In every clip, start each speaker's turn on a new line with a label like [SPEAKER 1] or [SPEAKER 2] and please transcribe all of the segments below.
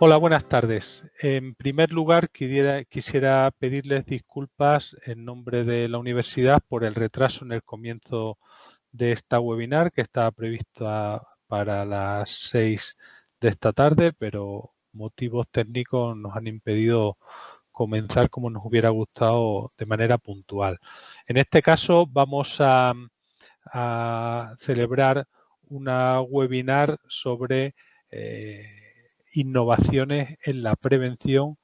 [SPEAKER 1] Hola, buenas tardes. En primer lugar, quisiera pedirles disculpas en nombre de la universidad por el retraso en el comienzo de esta webinar que estaba prevista para las 6 de esta tarde, pero motivos técnicos nos han impedido comenzar como nos hubiera gustado de manera puntual. En este caso vamos a, celebrar una webinar sobre eh, innovaciones en la prevención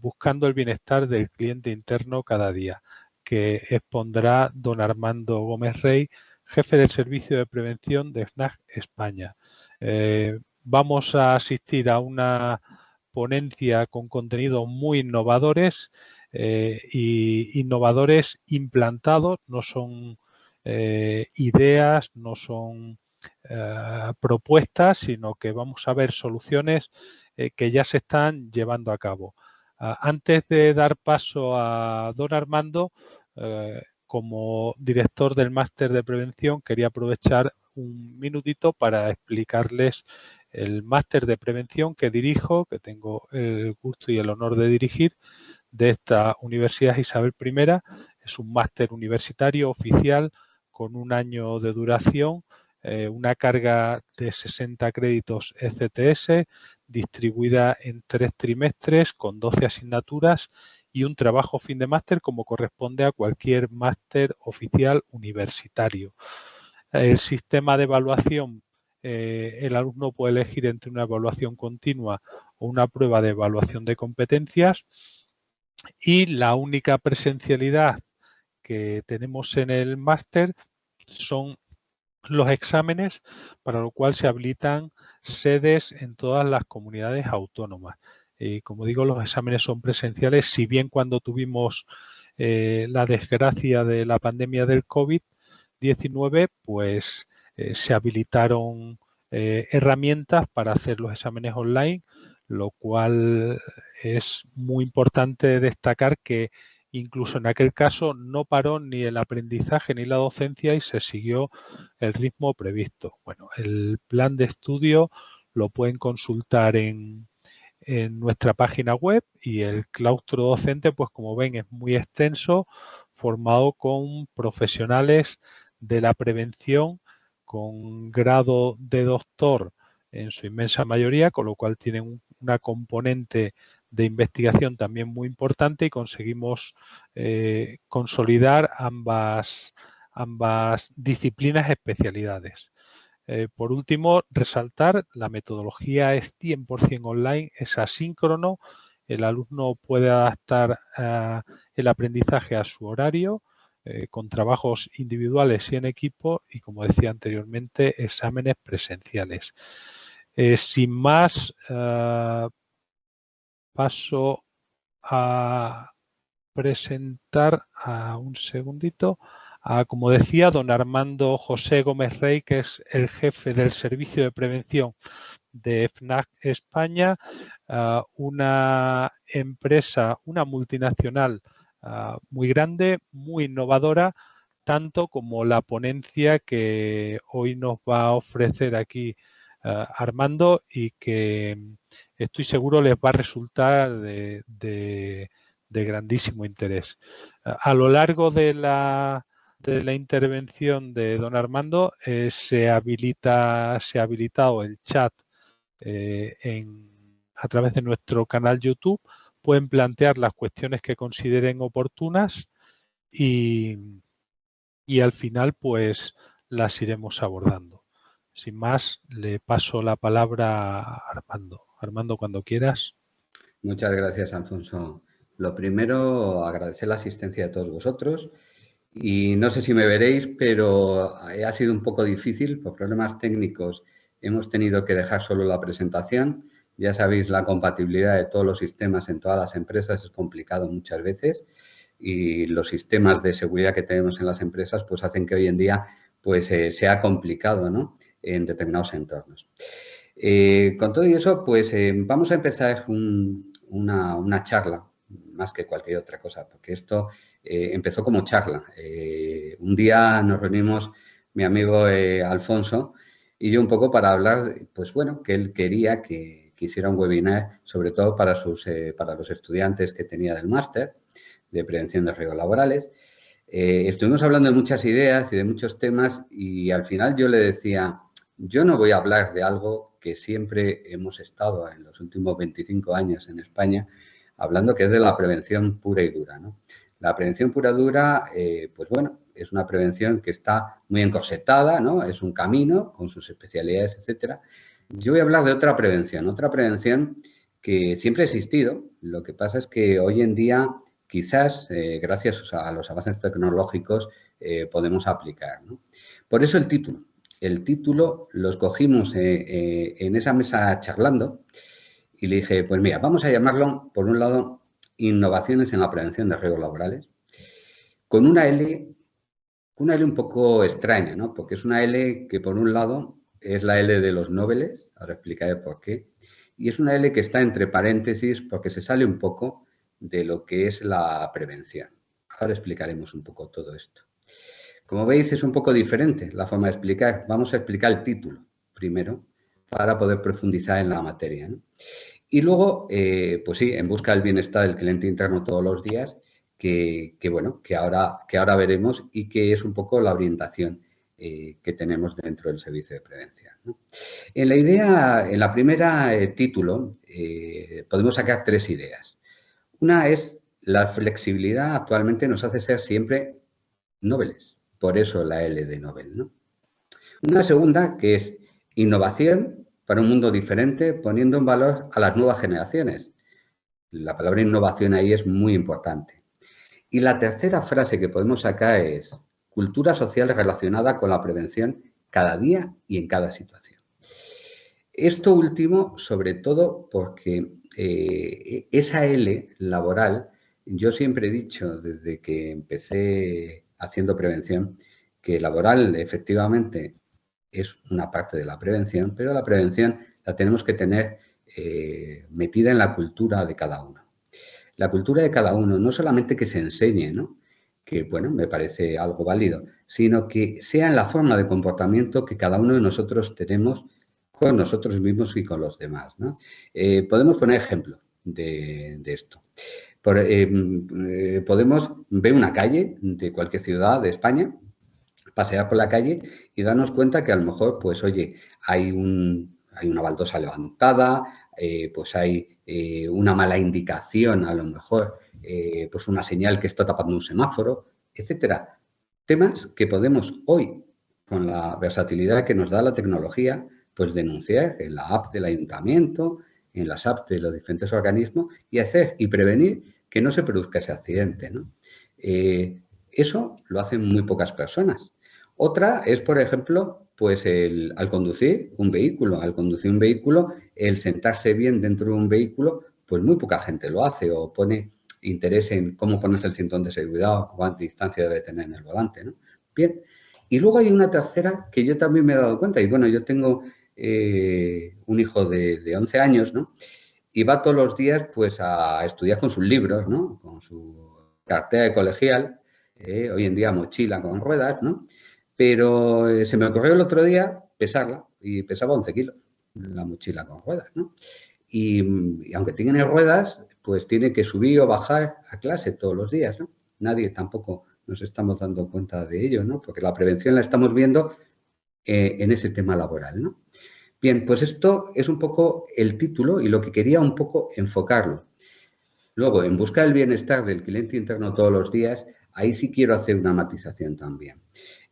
[SPEAKER 1] buscando el bienestar del cliente interno cada día, que expondrá don Armando Gómez Rey, jefe del Servicio de Prevención de FNAC España. Eh, vamos a asistir a una ponencia con contenidos muy innovadores eh, y innovadores implantados, no son eh, ideas, no son eh, propuestas, sino que vamos a ver soluciones eh, que ya se están llevando a cabo. Ah, antes de dar paso a don Armando, eh, como director del máster de prevención, quería aprovechar un minutito para explicarles el máster de prevención que dirijo, que tengo el gusto y el honor de dirigir, de esta Universidad Isabel I. Es un máster universitario oficial con un año de duración eh, una carga de 60 créditos ECTS distribuida en tres trimestres con 12 asignaturas y un trabajo fin de máster como corresponde a cualquier máster oficial universitario. El sistema de evaluación, eh, el alumno puede elegir entre una evaluación continua o una prueba de evaluación de competencias y la única presencialidad que tenemos en el máster son los exámenes, para lo cual se habilitan sedes en todas las comunidades autónomas. Y como digo, los exámenes son presenciales, si bien cuando tuvimos eh, la desgracia de la pandemia del COVID-19, pues eh, se habilitaron eh, herramientas para hacer los exámenes online, lo cual es muy importante destacar que Incluso en aquel caso no paró ni el aprendizaje ni la docencia y se siguió el ritmo previsto. Bueno, el plan de estudio lo pueden consultar en, nuestra página web y el claustro docente, pues como ven, es muy extenso, formado con profesionales de la prevención con grado de doctor en su inmensa mayoría, con lo cual tienen una componente de investigación también muy importante y conseguimos eh, consolidar ambas, ambas disciplinas especialidades. Eh, por último, resaltar la metodología es 100% online, es asíncrono, el alumno puede adaptar eh, el aprendizaje a su horario con trabajos individuales y en equipo y, como decía anteriormente, exámenes presenciales. sin más, paso a presentar a un segundito a, como decía, don Armando José Gómez Rey, que es el jefe del Servicio de Prevención de FNAC España, una empresa, una multinacional muy grande, muy innovadora, tanto como la ponencia que hoy nos va a ofrecer aquí Armando y que estoy seguro les va a resultar de, grandísimo interés. A lo largo de la, intervención de don Armando eh, se, habilita, se ha habilitado el chat eh, a través de nuestro canal YouTube. Pueden plantear las cuestiones que consideren oportunas y, y al final pues las iremos abordando. Sin más, le paso la palabra a Armando. Armando, cuando quieras.
[SPEAKER 2] Muchas gracias, Alfonso. Lo primero, agradecer la asistencia de todos vosotros. Y no sé si me veréis, pero ha sido un poco difícil. Por problemas técnicos hemos tenido que dejar solo la presentación. Ya sabéis, la compatibilidad de todos los sistemas en todas las empresas es complicado muchas veces y los sistemas de seguridad que tenemos en las empresas pues hacen que hoy en día pues eh, sea complicado ¿no? en determinados entornos. Eh, con todo eso, pues eh, vamos a empezar una, charla, más que cualquier otra cosa, porque esto eh, empezó como charla. un día nos reunimos mi amigo Alfonso y yo un poco para hablar, pues bueno, que él quería que, hiciera un webinar, sobre todo para, sus, para los estudiantes que tenía del máster de prevención de riesgos laborales. Estuvimos hablando de muchas ideas y de muchos temas y al final yo le decía, yo no voy a hablar de algo que siempre hemos estado en los últimos 25 años en España, hablando que es de la prevención pura y dura. La prevención pura y dura, eh, pues bueno, es una prevención que está muy encorsetada, ¿no? Es un camino con sus especialidades, etcétera. Yo voy a hablar de otra prevención, otra prevención que siempre ha existido. Lo que pasa es que hoy en día, quizás, eh, gracias a los avances tecnológicos, eh, podemos aplicar. Por eso el título. El título lo escogimos eh, en esa mesa charlando y le dije, pues mira, vamos a llamarlo, por un lado, Innovaciones en la Prevención de Riesgos Laborales, con una L una L un poco extraña, ¿no? Porque es una L que, por un lado, es la L de los nobles, ahora explicaré por qué, y es una L que está entre paréntesis porque se sale un poco de lo que es la prevención. Ahora explicaremos un poco todo esto. Como veis, es un poco diferente la forma de explicar. Vamos a explicar el título primero para poder profundizar en la materia. Y luego, eh, pues sí, en busca del bienestar del cliente interno todos los días que, bueno, que ahora, que ahora veremos y que es un poco la orientación eh, que tenemos dentro del servicio de prevención. En la idea, en la primera eh, título, podemos sacar tres ideas. Una es la flexibilidad actualmente nos hace ser siempre nobles, por eso la L de Nobel. Una segunda que es innovación para un mundo diferente, poniendo en valor a las nuevas generaciones. La palabra innovación ahí es muy importante. Y la tercera frase que podemos sacar es cultura social relacionada con la prevención cada día y en cada situación. Esto último, sobre todo porque eh, esa L laboral, yo siempre he dicho desde que empecé haciendo prevención, que laboral efectivamente es una parte de la prevención, pero la prevención la tenemos que tener eh, metida en la cultura de cada uno la cultura de cada uno, no solamente que se enseñe, ¿no? que bueno, me parece algo válido, sino que sea en la forma de comportamiento que cada uno de nosotros tenemos con nosotros mismos y con los demás. Eh, podemos poner ejemplo de, esto. Eh, eh, podemos ver una calle de cualquier ciudad de España, pasear por la calle y darnos cuenta que a lo mejor, pues oye, hay, un, hay una baldosa levantada, pues hay eh, una mala indicación, a lo mejor, eh, pues una señal que está tapando un semáforo, etcétera. Temas que podemos hoy, con la versatilidad que nos da la tecnología, pues denunciar en la app del ayuntamiento, en las apps de los diferentes organismos y hacer y prevenir que no se produzca ese accidente. Eh, eso lo hacen muy pocas personas. Otra es, por ejemplo, pues el, al conducir un vehículo, al conducir un vehículo, el sentarse bien dentro de un vehículo, pues muy poca gente lo hace o pone interés en cómo ponerse el cinturón de seguridad o cuánta distancia debe tener en el volante, ¿no? Bien, y luego hay una tercera que yo también me he dado cuenta, y bueno, yo tengo eh, un hijo de, de, 11 años, ¿no? Y va todos los días, pues, a estudiar con sus libros, ¿no? Con su cartera de colegial, eh, hoy en día mochila con ruedas, ¿no? Pero eh, se me ocurrió el otro día pesarla y pesaba 11 kilos la mochila con ruedas, ¿no? Y, aunque tiene ruedas, pues tiene que subir o bajar a clase todos los días, ¿no? Nadie tampoco nos estamos dando cuenta de ello, ¿no? Porque la prevención la estamos viendo eh, en ese tema laboral, ¿no? Bien, pues esto es un poco el título y lo que quería un poco enfocarlo. Luego, en busca del bienestar del cliente interno todos los días, ahí sí quiero hacer una matización también.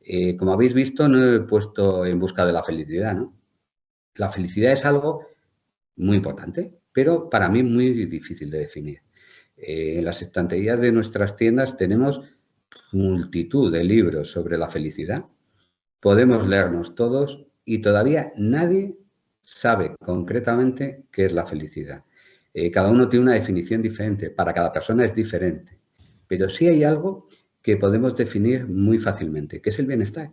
[SPEAKER 2] Eh, como habéis visto, no he puesto en busca de la felicidad, ¿no? La felicidad es algo muy importante, pero para mí muy difícil de definir. Eh, en las estanterías de nuestras tiendas tenemos multitud de libros sobre la felicidad. Podemos leernos todos y todavía nadie sabe concretamente qué es la felicidad. Eh, cada uno tiene una definición diferente, para cada persona es diferente. Pero sí hay algo que podemos definir muy fácilmente, que es el bienestar.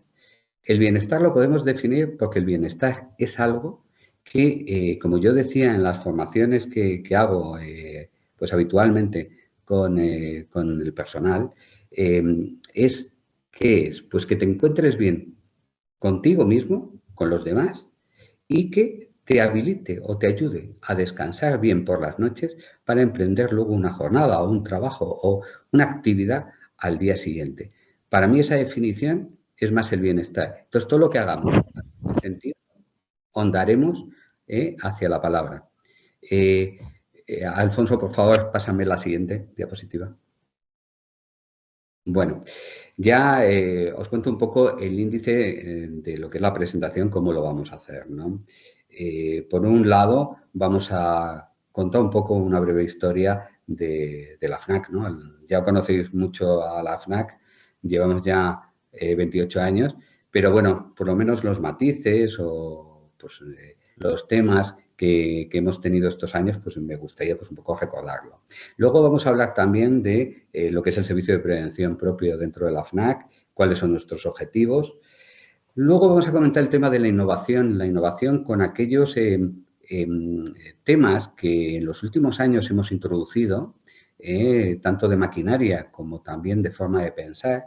[SPEAKER 2] El bienestar lo podemos definir porque el bienestar es algo que, eh, como yo decía en las formaciones que, hago eh, pues habitualmente con, con el personal, es ¿qué es? Pues que te encuentres bien contigo mismo, con los demás y que te habilite o te ayude a descansar bien por las noches para emprender luego una jornada o un trabajo o una actividad al día siguiente. Para mí esa definición es más el bienestar. Entonces, todo lo que hagamos en sentido, ondaremos eh, hacia la palabra. Eh, eh, Alfonso, por favor, pásame la siguiente diapositiva. Bueno, ya os cuento un poco el índice de lo que es la presentación, cómo lo vamos a hacer. por un lado, vamos a contar un poco una breve historia de, la FNAC. Ya conocéis mucho a la FNAC, llevamos ya 28 años, pero bueno, por lo menos los matices o pues, los temas que, hemos tenido estos años, pues me gustaría pues un poco recordarlo. Luego vamos a hablar también de eh, lo que es el servicio de prevención propio dentro de la FNAC, cuáles son nuestros objetivos. Luego vamos a comentar el tema de la innovación, la innovación con aquellos eh, em, temas que en los últimos años hemos introducido, eh, tanto de maquinaria como también de forma de pensar,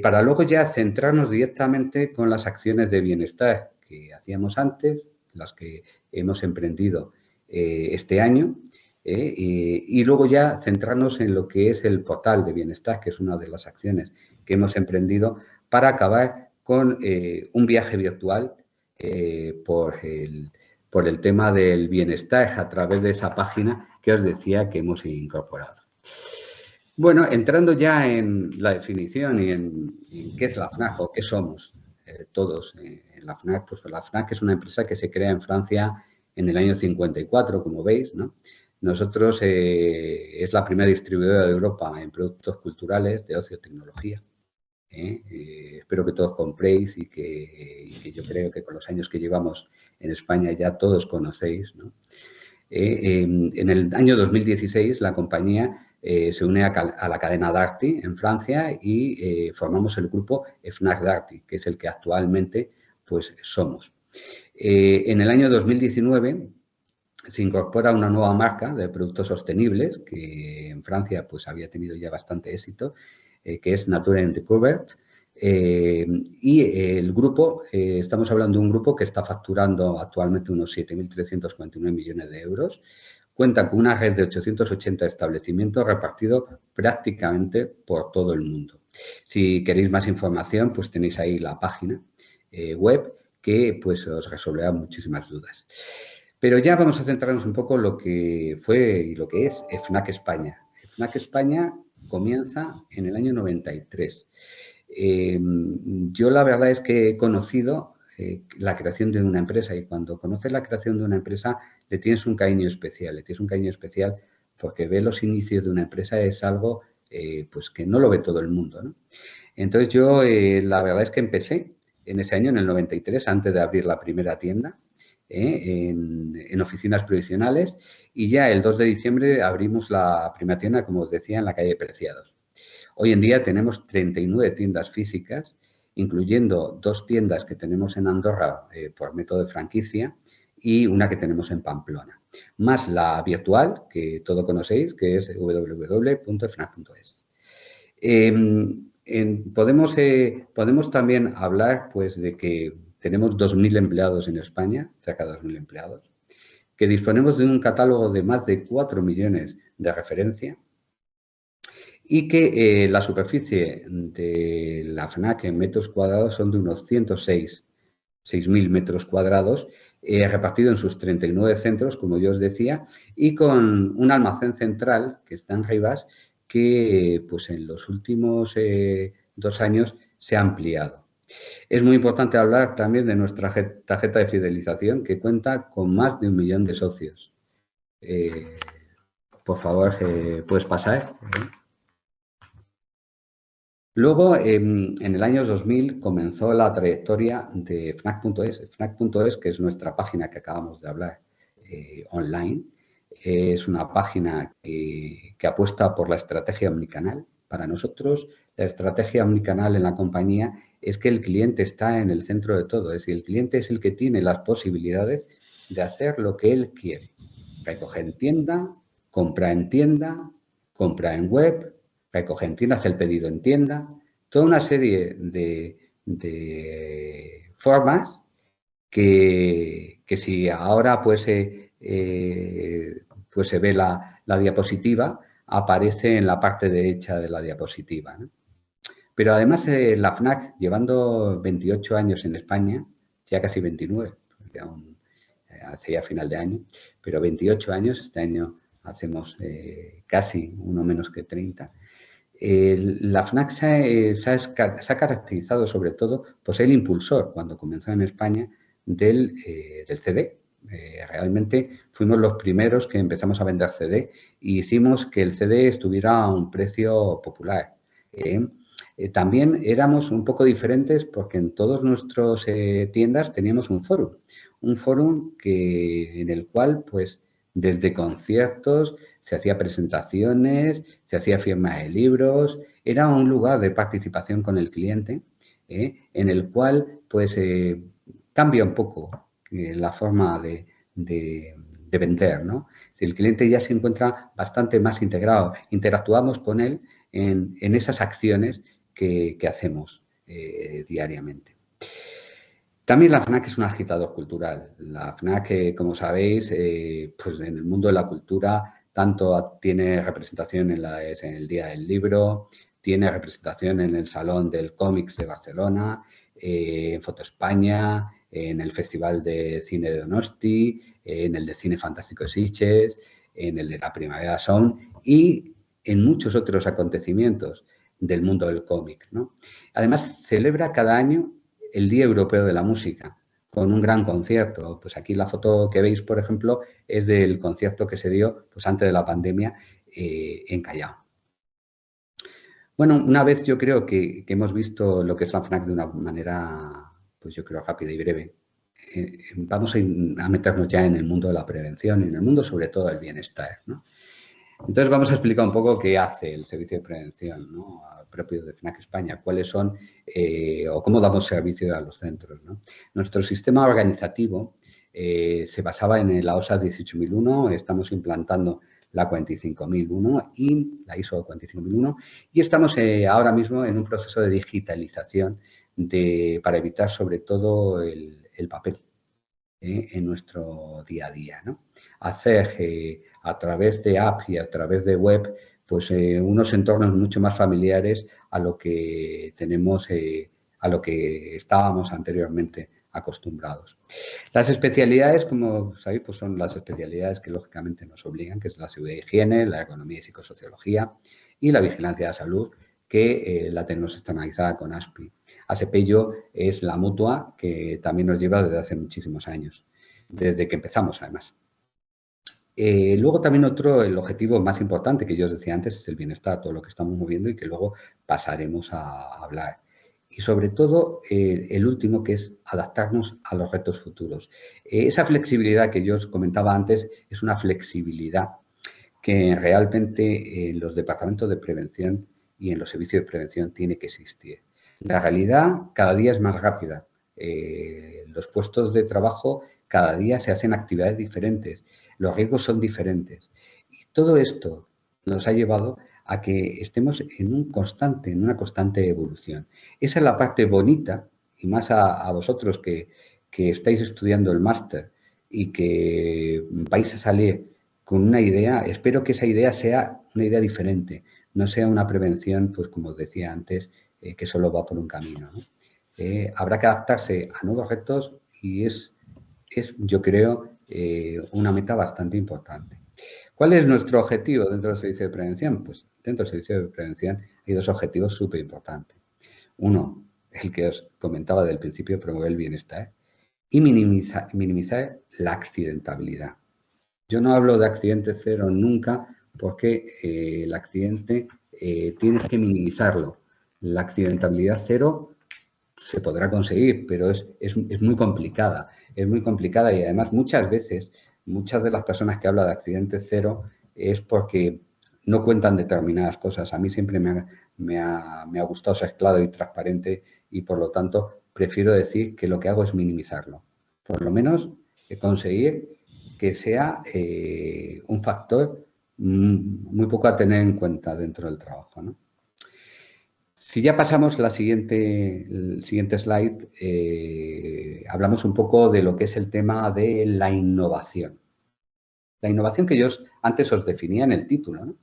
[SPEAKER 2] para luego ya centrarnos directamente con las acciones de bienestar que hacíamos antes, las que hemos emprendido eh, este año, eh, y, luego ya centrarnos en lo que es el portal de bienestar, que es una de las acciones que hemos emprendido para acabar con eh, un viaje virtual por, el, por el tema del bienestar a través de esa página que os decía que hemos incorporado. Bueno, entrando ya en la definición y en, qué es la FNAC o qué somos todos la FNAC, pues la FNAC es una empresa que se crea en Francia en el año 54, como veis, Nosotros eh, es la primera distribuidora de Europa en productos culturales de ocio tecnología. ¿eh? Eh, espero que todos compréis y que, yo creo que con los años que llevamos en España ya todos conocéis. en el año 2016 la compañía se une a, la cadena Darty en Francia y formamos el grupo FNAC Darty, que es el que actualmente pues somos. Eh, en el año 2019 se incorpora una nueva marca de productos sostenibles que en Francia pues había tenido ya bastante éxito, eh, que es Nature and eh, y el grupo, estamos hablando de un grupo que está facturando actualmente unos 7.349 millones de euros, cuenta con una red de 880 establecimientos repartidos prácticamente por todo el mundo. Si queréis más información, pues tenéis ahí la página eh, web que pues os resolverá muchísimas dudas. Pero ya vamos a centrarnos un poco en lo que fue y lo que es FNAC España. FNAC España comienza en el año 93. Em, yo la verdad es que he conocido eh, la creación de una empresa y cuando conoces la creación de una empresa le tienes un cariño especial, le tienes un cariño especial porque ver los inicios de una empresa es algo eh, pues que no lo ve todo el mundo. Entonces yo la verdad es que empecé en ese año, en el 93, antes de abrir la primera tienda, ¿eh? en, oficinas provisionales y ya el 2 de diciembre abrimos la primera tienda, como os decía, en la calle Preciados. Hoy en día tenemos 39 tiendas físicas, incluyendo dos tiendas que tenemos en Andorra eh, por método de franquicia y una que tenemos en Pamplona, más la virtual, que todo conocéis, que es www.fnac.es podemos, eh, podemos también hablar pues, de que tenemos 2.000 empleados en España, cerca de 2.000 empleados, que disponemos de un catálogo de más de 4 millones de referencia y que eh, la superficie de la FNAC en metros cuadrados son de unos 106 6.000 metros cuadrados, eh, repartido en sus 39 centros, como yo os decía, y con un almacén central que está en Rivas, que pues en los últimos eh, dos años se ha ampliado. Es muy importante hablar también de nuestra tarjeta de fidelización que cuenta con más de un millón de socios. Eh, por favor, eh, puedes pasar. Luego, en el año 2000, comenzó la trayectoria de FNAC.es. FNAC.es, que es nuestra página que acabamos de hablar online, es una página que, apuesta por la estrategia omnicanal. Para nosotros, la estrategia omnicanal en la compañía es que el cliente está en el centro de todo. Es decir, el cliente es el que tiene las posibilidades de hacer lo que él quiere. Recoge en tienda, compra en tienda, compra en web, recoge en tienda, hace el pedido en tienda. Toda una serie de, formas que, que si ahora pues, pues se ve la, diapositiva, aparece en la parte derecha de la diapositiva. Pero además la FNAC, llevando 28 años en España, ya casi 29, ya hace ya final de año, pero 28 años, este año hacemos casi uno menos que 30, la FNAC se, ha, caracterizado sobre todo por ser el impulsor, cuando comenzó en España, del, eh, CD. Eh, realmente fuimos los primeros que empezamos a vender CD y hicimos que el CD estuviera a un precio popular. ¿eh? también éramos un poco diferentes porque en todas nuestras tiendas teníamos un foro, un foro en el cual pues desde conciertos, se hacía presentaciones, se hacía firma de libros, era un lugar de participación con el cliente ¿eh? en el cual pues eh, cambia un poco eh, la forma de, vender, ¿no? El cliente ya se encuentra bastante más integrado, interactuamos con él en, esas acciones que, hacemos diariamente. También la FNAC es un agitador cultural. La FNAC, eh, como sabéis, eh, pues en el mundo de la cultura tanto tiene representación en, el Día del Libro, tiene representación en el Salón del Cómics de Barcelona, eh, en Foto España, en el Festival de Cine de Donosti, en el de Cine Fantástico de Sitges, en el de la Primavera Sound y en muchos otros acontecimientos del mundo del cómic. Además, celebra cada año el Día Europeo de la Música, con un gran concierto. Pues aquí la foto que veis, por ejemplo, es del concierto que se dio pues, antes de la pandemia eh, en Callao. Bueno, una vez yo creo que, hemos visto lo que es la FNAC de una manera, pues yo creo, rápida y breve, eh, vamos a, meternos ya en el mundo de la prevención y en el mundo sobre todo del bienestar. Entonces vamos a explicar un poco qué hace el servicio de prevención propio de FNAC España, cuáles son eh, o cómo damos servicio a los centros. Nuestro sistema organizativo eh, se basaba en la OSA 18001, estamos implantando la 45001 y la ISO 45001 y estamos ahora mismo en un proceso de digitalización de, para evitar sobre todo el, papel en nuestro día a día. Hacer a través de app y a través de web pues eh, unos entornos mucho más familiares a lo que tenemos, eh, a lo que estábamos anteriormente acostumbrados. Las especialidades, como sabéis, pues son las especialidades que lógicamente nos obligan, que es la seguridad y higiene, la economía y psicosociología y la vigilancia de la salud, que eh, la tenemos externalizada con ASPI. ASEPELLO es la mutua que también nos lleva desde hace muchísimos años, desde que empezamos además. Eh, luego también otro, el objetivo más importante que yo os decía antes es el bienestar, todo lo que estamos moviendo y que luego pasaremos a hablar. Y sobre todo eh, el último que es adaptarnos a los retos futuros. Esa flexibilidad que yo os comentaba antes es una flexibilidad que realmente en los departamentos de prevención y en los servicios de prevención tiene que existir. La realidad cada día es más rápida. los puestos de trabajo cada día se hacen actividades diferentes los riesgos son diferentes. Y todo esto nos ha llevado a que estemos en un constante, en una constante evolución. Esa es la parte bonita, y más a, vosotros que, estáis estudiando el máster y que vais a salir con una idea, espero que esa idea sea una idea diferente, no sea una prevención, pues como os decía antes, eh, que solo va por un camino. Eh, habrá que adaptarse a nuevos retos y es, es yo creo, eh, una meta bastante importante. ¿Cuál es nuestro objetivo dentro del servicio de prevención? Pues dentro del servicio de prevención hay dos objetivos súper importantes. Uno, el que os comentaba del principio, promover el bienestar y minimizar la accidentabilidad. Yo no hablo de accidente cero nunca porque eh, el accidente eh, tienes que minimizarlo. La accidentabilidad cero se podrá conseguir, pero es, es, muy complicada. Es muy complicada y además muchas veces, muchas de las personas que hablan de accidente cero es porque no cuentan determinadas cosas. A mí siempre me ha, gustado ser claro y transparente y por lo tanto prefiero decir que lo que hago es minimizarlo. Por lo menos eh, conseguir que sea un factor muy poco a tener en cuenta dentro del trabajo. Si ya pasamos la siguiente, el siguiente slide, eh, hablamos un poco de lo que es el tema de la innovación. La innovación que yo antes os definía en el título. ¿no?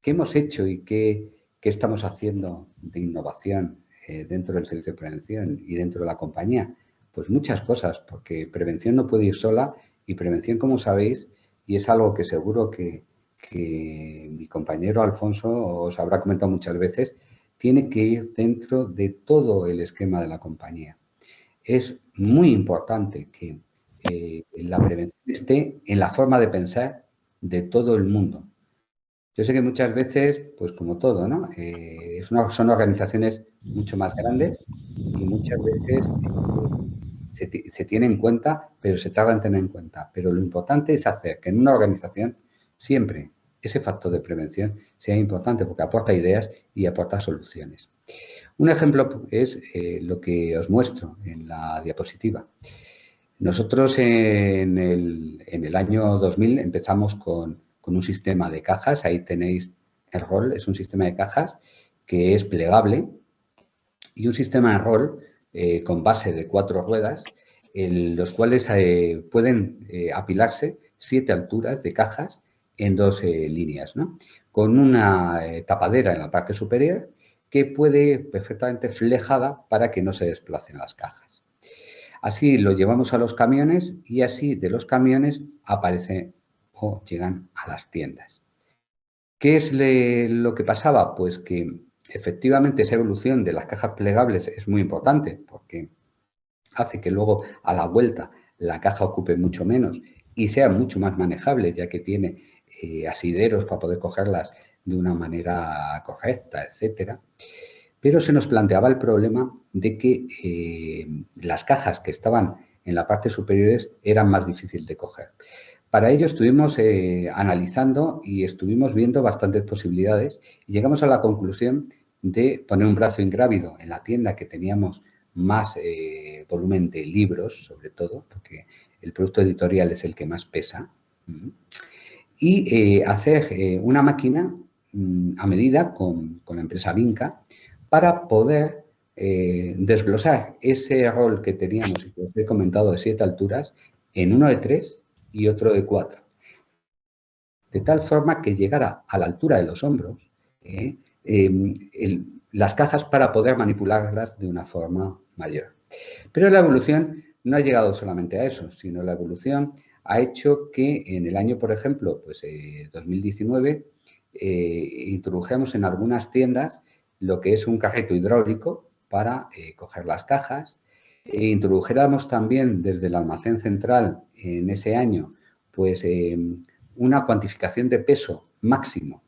[SPEAKER 2] ¿Qué hemos hecho y qué, estamos haciendo de innovación eh, dentro del servicio de prevención y dentro de la compañía? Pues muchas cosas, porque prevención no puede ir sola y prevención, como sabéis, y es algo que seguro que, mi compañero Alfonso os habrá comentado muchas veces, tiene que ir dentro de todo el esquema de la compañía. Es muy importante que eh, la prevención esté en la forma de pensar de todo el mundo. Yo sé que muchas veces, pues como todo, ¿no? Eh, son organizaciones mucho más grandes y muchas veces eh, se, tiene en cuenta, pero se tarda en tener en cuenta. Pero lo importante es hacer que en una organización siempre ese factor de prevención sea importante porque aporta ideas y aporta soluciones. Un ejemplo es eh, lo que os muestro en la diapositiva. Nosotros en el, en el año 2000 empezamos con con un sistema de cajas. Ahí tenéis el rol, es un sistema de cajas que es plegable y un sistema de rol eh, con base de cuatro ruedas, en los cuales eh, pueden apilarse siete alturas de cajas en dos líneas, ¿no? con una tapadera en la parte superior que puede perfectamente flejada para que no se desplacen las cajas. Así lo llevamos a los camiones y así de los camiones aparece llegan a las tiendas. ¿Qué es lo que pasaba? Pues que efectivamente esa evolución de las cajas plegables es muy importante porque hace que luego a la vuelta la caja ocupe mucho menos y sea mucho más manejable ya que tiene eh, asideros para poder cogerlas de una manera correcta, etcétera. Pero se nos planteaba el problema de que eh, las cajas que estaban en la parte superiores eran más difíciles de coger. Para ello estuvimos eh, analizando y estuvimos viendo bastantes posibilidades y llegamos a la conclusión de poner un brazo ingrávido en la tienda que teníamos más volumen de libros, sobre todo, porque el producto editorial es el que más pesa, y eh, hacer una máquina mm, a medida con, con, la empresa Vinca para poder desglosar ese rol que teníamos y que os he comentado de siete alturas en uno de tres y otro de cuatro. De tal forma que llegara a la altura de los hombros ¿eh? em, las cajas para poder manipularlas de una forma mayor. Pero la evolución no ha llegado solamente a eso, sino la evolución ha hecho que en el año, por ejemplo, pues 2019, eh, eh, introdujemos en algunas tiendas lo que es un carrito hidráulico para coger las cajas, e introdujéramos también desde el almacén central en ese año pues eh, una cuantificación de peso máximo,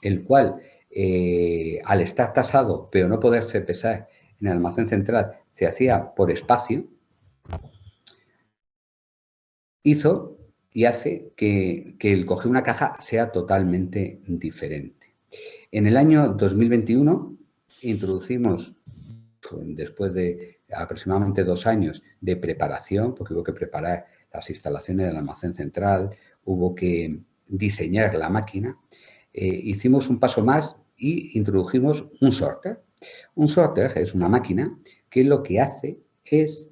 [SPEAKER 2] el cual eh, al estar tasado pero no poderse pesar en el almacén central se hacía por espacio, hizo y hace que, el coger una caja sea totalmente diferente. En el año 2021 introducimos, pues, después de aproximadamente dos años de preparación, porque hubo que preparar las instalaciones del almacén central, hubo que diseñar la máquina, eh, hicimos un paso más y introdujimos un sorter. Un sorter es una máquina que lo que hace es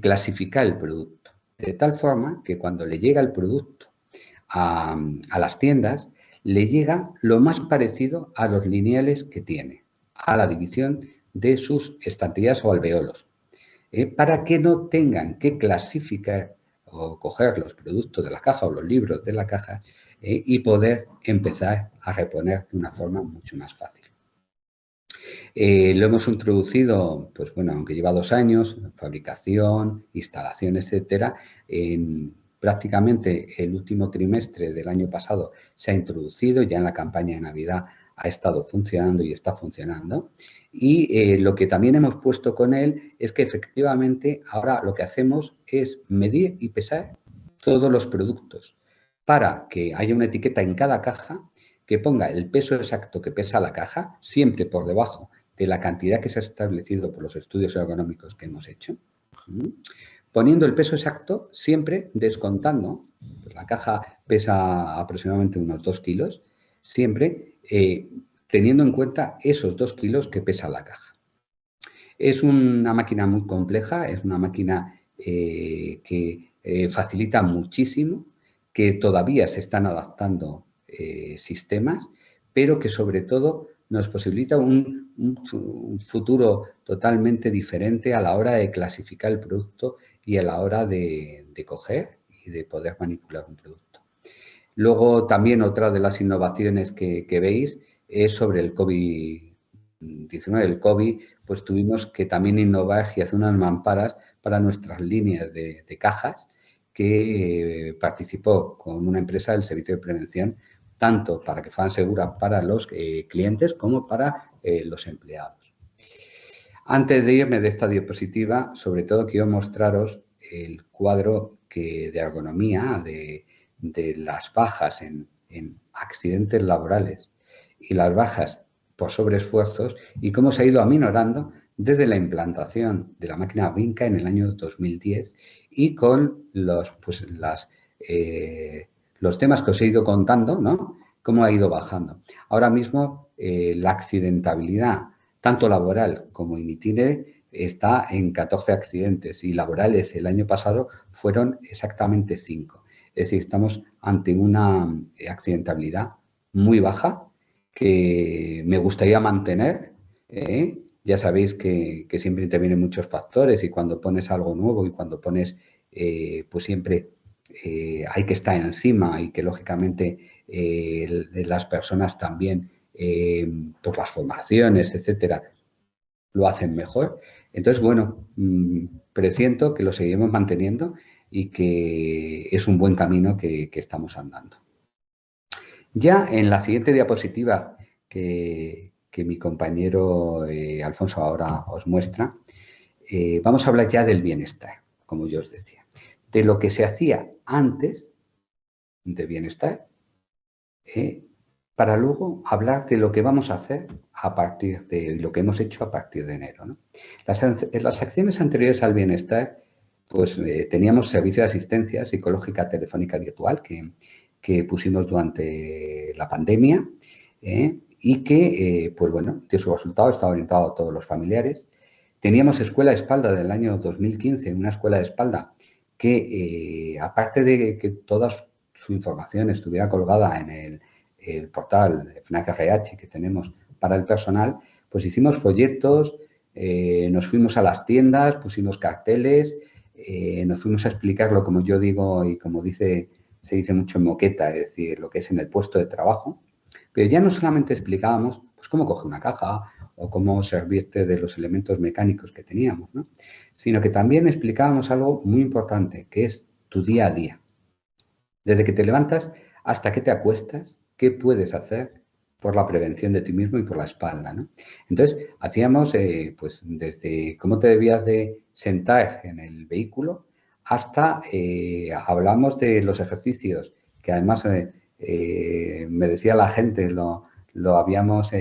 [SPEAKER 2] clasificar el producto, de tal forma que cuando le llega el producto a, las tiendas, le llega lo más parecido a los lineales que tiene, a la división de sus estanterías o alveolos. Eh, para que no tengan que clasificar o coger los productos de la caja o los libros de la caja eh, y poder empezar a reponer de una forma mucho más fácil. Eh, lo hemos introducido, pues bueno, aunque lleva dos años, fabricación, instalación, etcétera, en prácticamente el último trimestre del año pasado se ha introducido, ya en la campaña de Navidad ha estado funcionando y está funcionando. Y eh, lo que también hemos puesto con él es que efectivamente ahora lo que hacemos es medir y pesar todos los productos para que haya una etiqueta en cada caja que ponga el peso exacto que pesa la caja, siempre por debajo de la cantidad que se ha establecido por los estudios ergonómicos que hemos hecho, poniendo el peso exacto siempre descontando, pues la caja pesa aproximadamente unos 2 kilos, siempre eh, teniendo en cuenta esos dos kilos que pesa la caja. Es una máquina muy compleja, es una máquina eh, que eh, facilita muchísimo, que todavía se están adaptando eh, sistemas, pero que sobre todo nos posibilita un, futuro totalmente diferente a la hora de clasificar el producto y a la hora de, coger y de poder manipular un producto. Luego también otra de las innovaciones que, veis es sobre el COVID-19. El COVID, pues tuvimos que también innovar y hacer unas mamparas para nuestras líneas de, cajas que eh, participó con una empresa del servicio de prevención tanto para que fueran seguras para los eh, clientes como para eh, los empleados. Antes de irme de esta diapositiva, sobre todo quiero mostraros el cuadro de ergonomía de, las bajas en, accidentes laborales y las bajas por sobreesfuerzos y cómo se ha ido aminorando desde la implantación de la máquina Vinca en el año 2010 y con los, pues, las, eh, los temas que os he ido contando, ¿no? Cómo ha ido bajando. Ahora mismo eh, la accidentabilidad, tanto laboral como in itinere, está en 14 accidentes y laborales el año pasado fueron exactamente 5. Es decir, estamos ante una eh, accidentabilidad muy baja que me gustaría mantener. ¿eh? Ya sabéis que, siempre intervienen muchos factores y cuando pones algo nuevo y cuando pones, pues siempre eh, hay que estar encima y que lógicamente eh, las personas también eh, por las formaciones, etcétera, lo hacen mejor. Entonces, bueno, mm, presiento que lo seguimos manteniendo y que es un buen camino que, estamos andando. Ya en la siguiente diapositiva que, mi compañero Alfonso ahora os muestra, vamos a hablar ya del bienestar, como yo os decía de lo que se hacía antes de bienestar eh, para luego hablar de lo que vamos a hacer a partir de lo que hemos hecho a partir de enero. Las, acciones anteriores al bienestar, pues eh, teníamos servicio de asistencia psicológica telefónica virtual que, pusimos durante la pandemia eh, y que, pues bueno, de su resultado está orientado a todos los familiares. Teníamos escuela de espalda del año 2015, una escuela de espalda que eh, aparte de que toda su información estuviera colgada en el, portal FNAC RH que tenemos para el personal, pues hicimos folletos, eh, nos fuimos a las tiendas, pusimos carteles, eh, nos fuimos a explicarlo como yo digo y como dice se dice mucho en moqueta, es decir, lo que es en el puesto de trabajo, pero ya no solamente explicábamos pues, cómo coger una caja o cómo servirte de los elementos mecánicos que teníamos, ¿no? sino que también explicábamos algo muy importante, que es tu día a día. Desde que te levantas hasta que te acuestas, ¿qué puedes hacer por la prevención de ti mismo y por la espalda? Entonces, hacíamos eh, pues desde cómo te debías de sentar en el vehículo hasta eh, hablamos de los ejercicios, que además eh, me decía la gente, lo, lo habíamos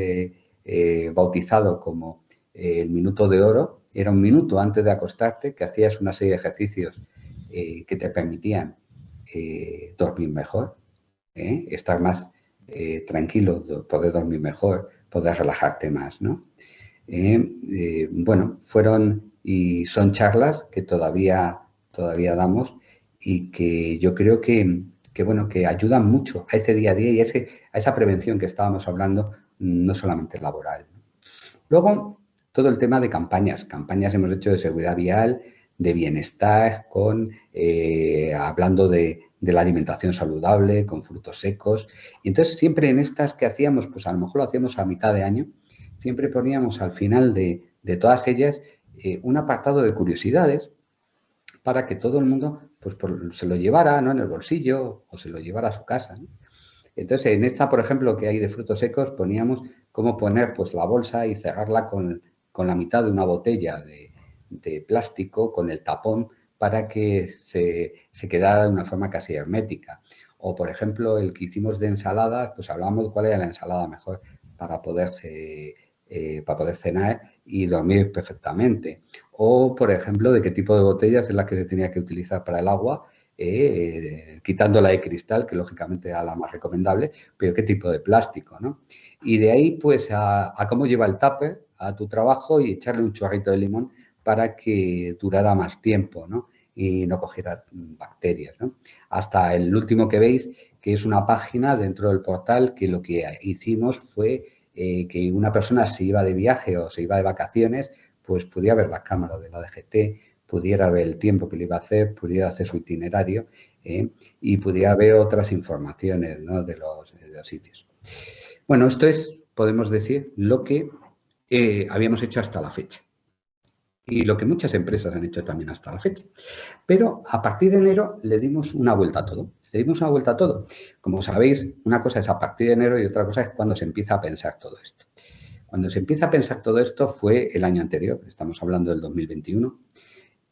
[SPEAKER 2] bautizado como el minuto de oro, era un minuto antes de acostarte que hacías una serie de ejercicios eh, que te permitían eh, dormir mejor, ¿eh? estar más tranquilo, poder dormir mejor, poder relajarte más. ¿no? bueno, fueron y son charlas que todavía, todavía damos y que yo creo que, bueno, que ayudan mucho a ese día a día y a, a esa prevención que estábamos hablando, no solamente laboral. Luego, todo el tema de campañas. Campañas hemos hecho de seguridad vial, de bienestar, con eh, hablando de, la alimentación saludable, con frutos secos. Y entonces siempre en estas que hacíamos, pues a lo mejor lo hacíamos a mitad de año, siempre poníamos al final de, todas ellas eh, un apartado de curiosidades para que todo el mundo pues, se lo llevara ¿no? en el bolsillo o se lo llevara a su casa. Entonces, en esta, por ejemplo, que hay de frutos secos, poníamos cómo poner pues, la bolsa y cerrarla con, con la mitad de una botella de, plástico con el tapón para que se, quedara de una forma casi hermética. O, por ejemplo, el que hicimos de ensalada, pues hablábamos de cuál era la ensalada mejor para poder, eh, para poder cenar y dormir perfectamente. O, por ejemplo, de qué tipo de botellas es la que se tenía que utilizar para el agua eh, quitando la de cristal, que lógicamente era la más recomendable, pero qué tipo de plástico, ¿no? Y de ahí, pues, a, cómo lleva el tupper a tu trabajo y echarle un chorrito de limón para que durara más tiempo, ¿no? Y no cogiera bacterias, ¿no? Hasta el último que veis, que es una página dentro del portal que lo que hicimos fue eh, que una persona se iba de viaje o se iba de vacaciones, pues podía ver la cámara de la DGT, pudiera ver el tiempo que le iba a hacer, pudiera hacer su itinerario ¿eh? y pudiera ver otras informaciones de, los, sitios. Bueno, esto es, podemos decir, lo que eh, habíamos hecho hasta la fecha y lo que muchas empresas han hecho también hasta la fecha. Pero a partir de enero le dimos una vuelta a todo. Le dimos una vuelta a todo. Como sabéis, una cosa es a partir de enero y otra cosa es cuando se empieza a pensar todo esto. Cuando se empieza a pensar todo esto fue el año anterior, estamos hablando del 2021,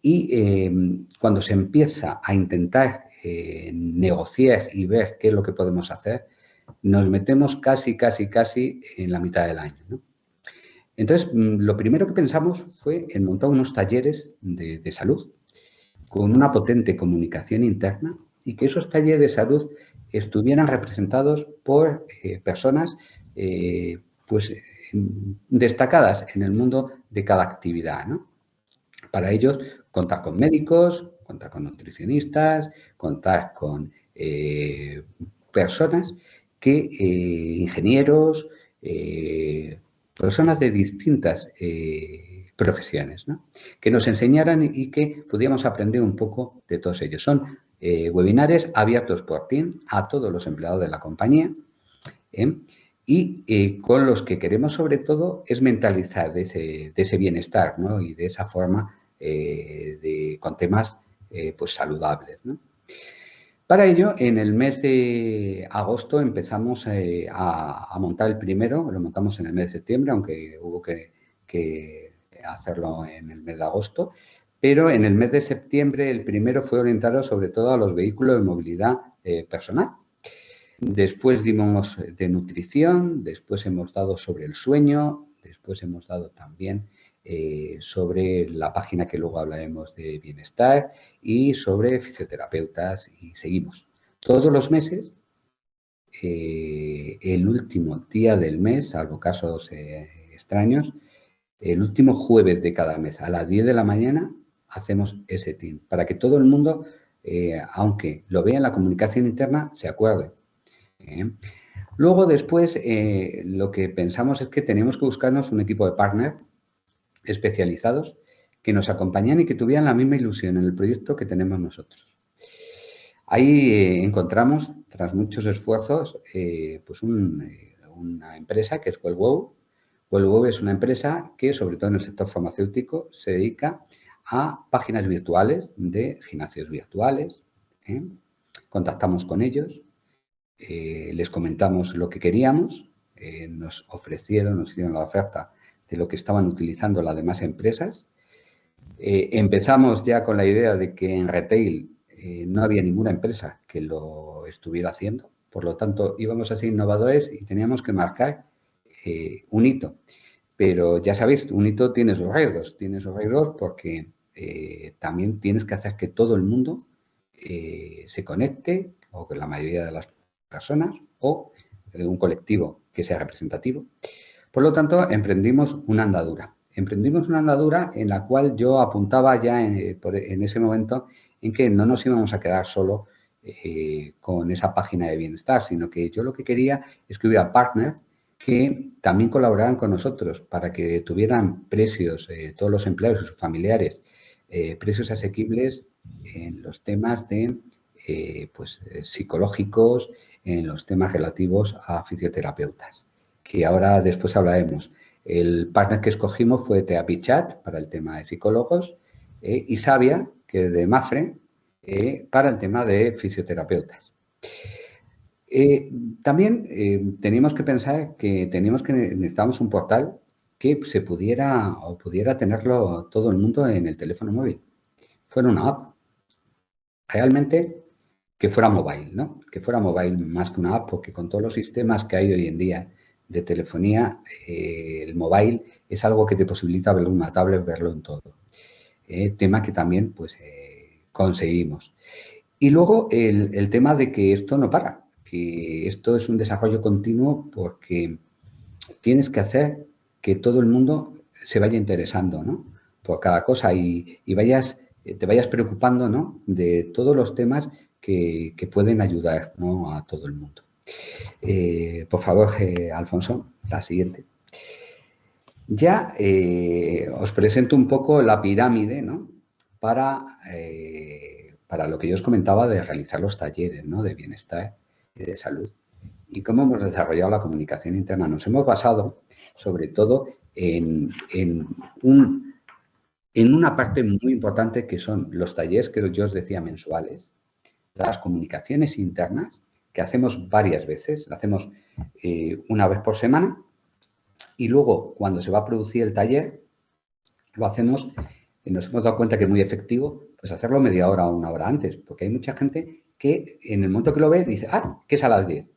[SPEAKER 2] y em, cuando se empieza a intentar eh, negociar y ver qué es lo que podemos hacer, nos metemos casi, casi, casi en la mitad del año. Entonces, mm, lo primero que pensamos fue en montar unos talleres de, salud con una potente comunicación interna y que esos talleres de salud estuvieran representados por eh, personas eh, pues, destacadas en el mundo de cada actividad. Para ellos, contar con médicos, contar con nutricionistas, contar con eh, personas que, eh, ingenieros, eh, personas de distintas profesiones, que nos enseñaran y que pudiéramos aprender un poco de todos ellos. Son webinares abiertos por Team a todos los empleados de la compañía y con los que queremos sobre todo es mentalizar de ese, bienestar y de esa forma eh, con temas eh, pues saludables. Para ello, en el mes de agosto empezamos eh, a, montar el primero, lo montamos en el mes de septiembre, aunque hubo que, hacerlo en el mes de agosto, pero en el mes de septiembre el primero fue orientado sobre todo a los vehículos de movilidad personal. Después dimos de nutrición, después hemos dado sobre el sueño, después hemos dado también eh, sobre la página que luego hablaremos de bienestar y sobre fisioterapeutas y seguimos. Todos los meses, eh, el último día del mes, salvo casos eh, extraños, el último jueves de cada mes a las 10 de la mañana hacemos ese team para que todo el mundo, aunque lo vea en la comunicación interna, se acuerde. Luego, después, lo que pensamos es que tenemos que buscarnos un equipo de partner especializados que nos acompañan y que tuvieran la misma ilusión en el proyecto que tenemos nosotros. Ahí eh, encontramos, tras muchos esfuerzos, eh, pues eh, una empresa que es WellWow. WellWow es una empresa que, sobre todo en el sector farmacéutico, se dedica a páginas virtuales de gimnasios virtuales. Contactamos con ellos, les comentamos lo que queríamos, nos ofrecieron, nos hicieron la oferta de lo que estaban utilizando las demás empresas. Eh, empezamos ya con la idea de que en retail eh, no había ninguna empresa que lo estuviera haciendo, por lo tanto íbamos a ser innovadores y teníamos que marcar eh, un hito. Pero ya sabéis, un hito tiene sus riesgos, tiene sus riesgos porque también tienes que hacer que todo el mundo se conecte, o que la mayoría de las personas, o un colectivo que sea representativo. Por lo tanto, emprendimos una andadura. Emprendimos una andadura en la cual yo apuntaba ya en, ese momento en que no nos íbamos a quedar solo eh, con esa página de bienestar, sino que yo lo que quería es que hubiera partners que también colaboraran con nosotros para que tuvieran precios, eh, todos los empleados y sus familiares, eh, precios asequibles en los temas de pues, psicológicos, en los temas relativos a fisioterapeutas que ahora después hablaremos. El partner que escogimos fue Teapichat para el tema de psicólogos eh, y Sabia, que es de Mafre, eh, para el tema de fisioterapeutas. Eh, también teníamos que pensar que teníamos que necesitábamos un portal que se pudiera o pudiera tenerlo todo el mundo en el teléfono móvil. Fuera una app. Realmente que fuera mobile, ¿no? Que fuera mobile más que una app, porque con todos los sistemas que hay hoy en día de telefonía, eh, el mobile es algo que te posibilita verlo en una tablet, verlo en todo. Eh, tema que también pues eh, conseguimos. Y luego el, tema de que esto no para, que esto es un desarrollo continuo porque tienes que hacer que todo el mundo se vaya interesando ¿no? por cada cosa y, vayas, te vayas preocupando ¿no? de todos los temas que, pueden ayudar a todo el mundo. Eh, por favor, eh, Alfonso, la siguiente. Ya eh, os presento un poco la pirámide ¿no? para, para lo que yo os comentaba de realizar los talleres ¿no? de bienestar y de salud. Y cómo hemos desarrollado la comunicación interna. Nos hemos basado sobre todo en, en, un, en una parte muy importante que son los talleres que yo os decía mensuales, las comunicaciones internas, que hacemos varias veces, lo hacemos eh, una vez por semana y luego cuando se va a producir el taller lo hacemos, y nos hemos dado cuenta que es muy efectivo, pues hacerlo media hora o una hora antes, porque hay mucha gente que en el momento que lo ve dice, ah, que es a las 10,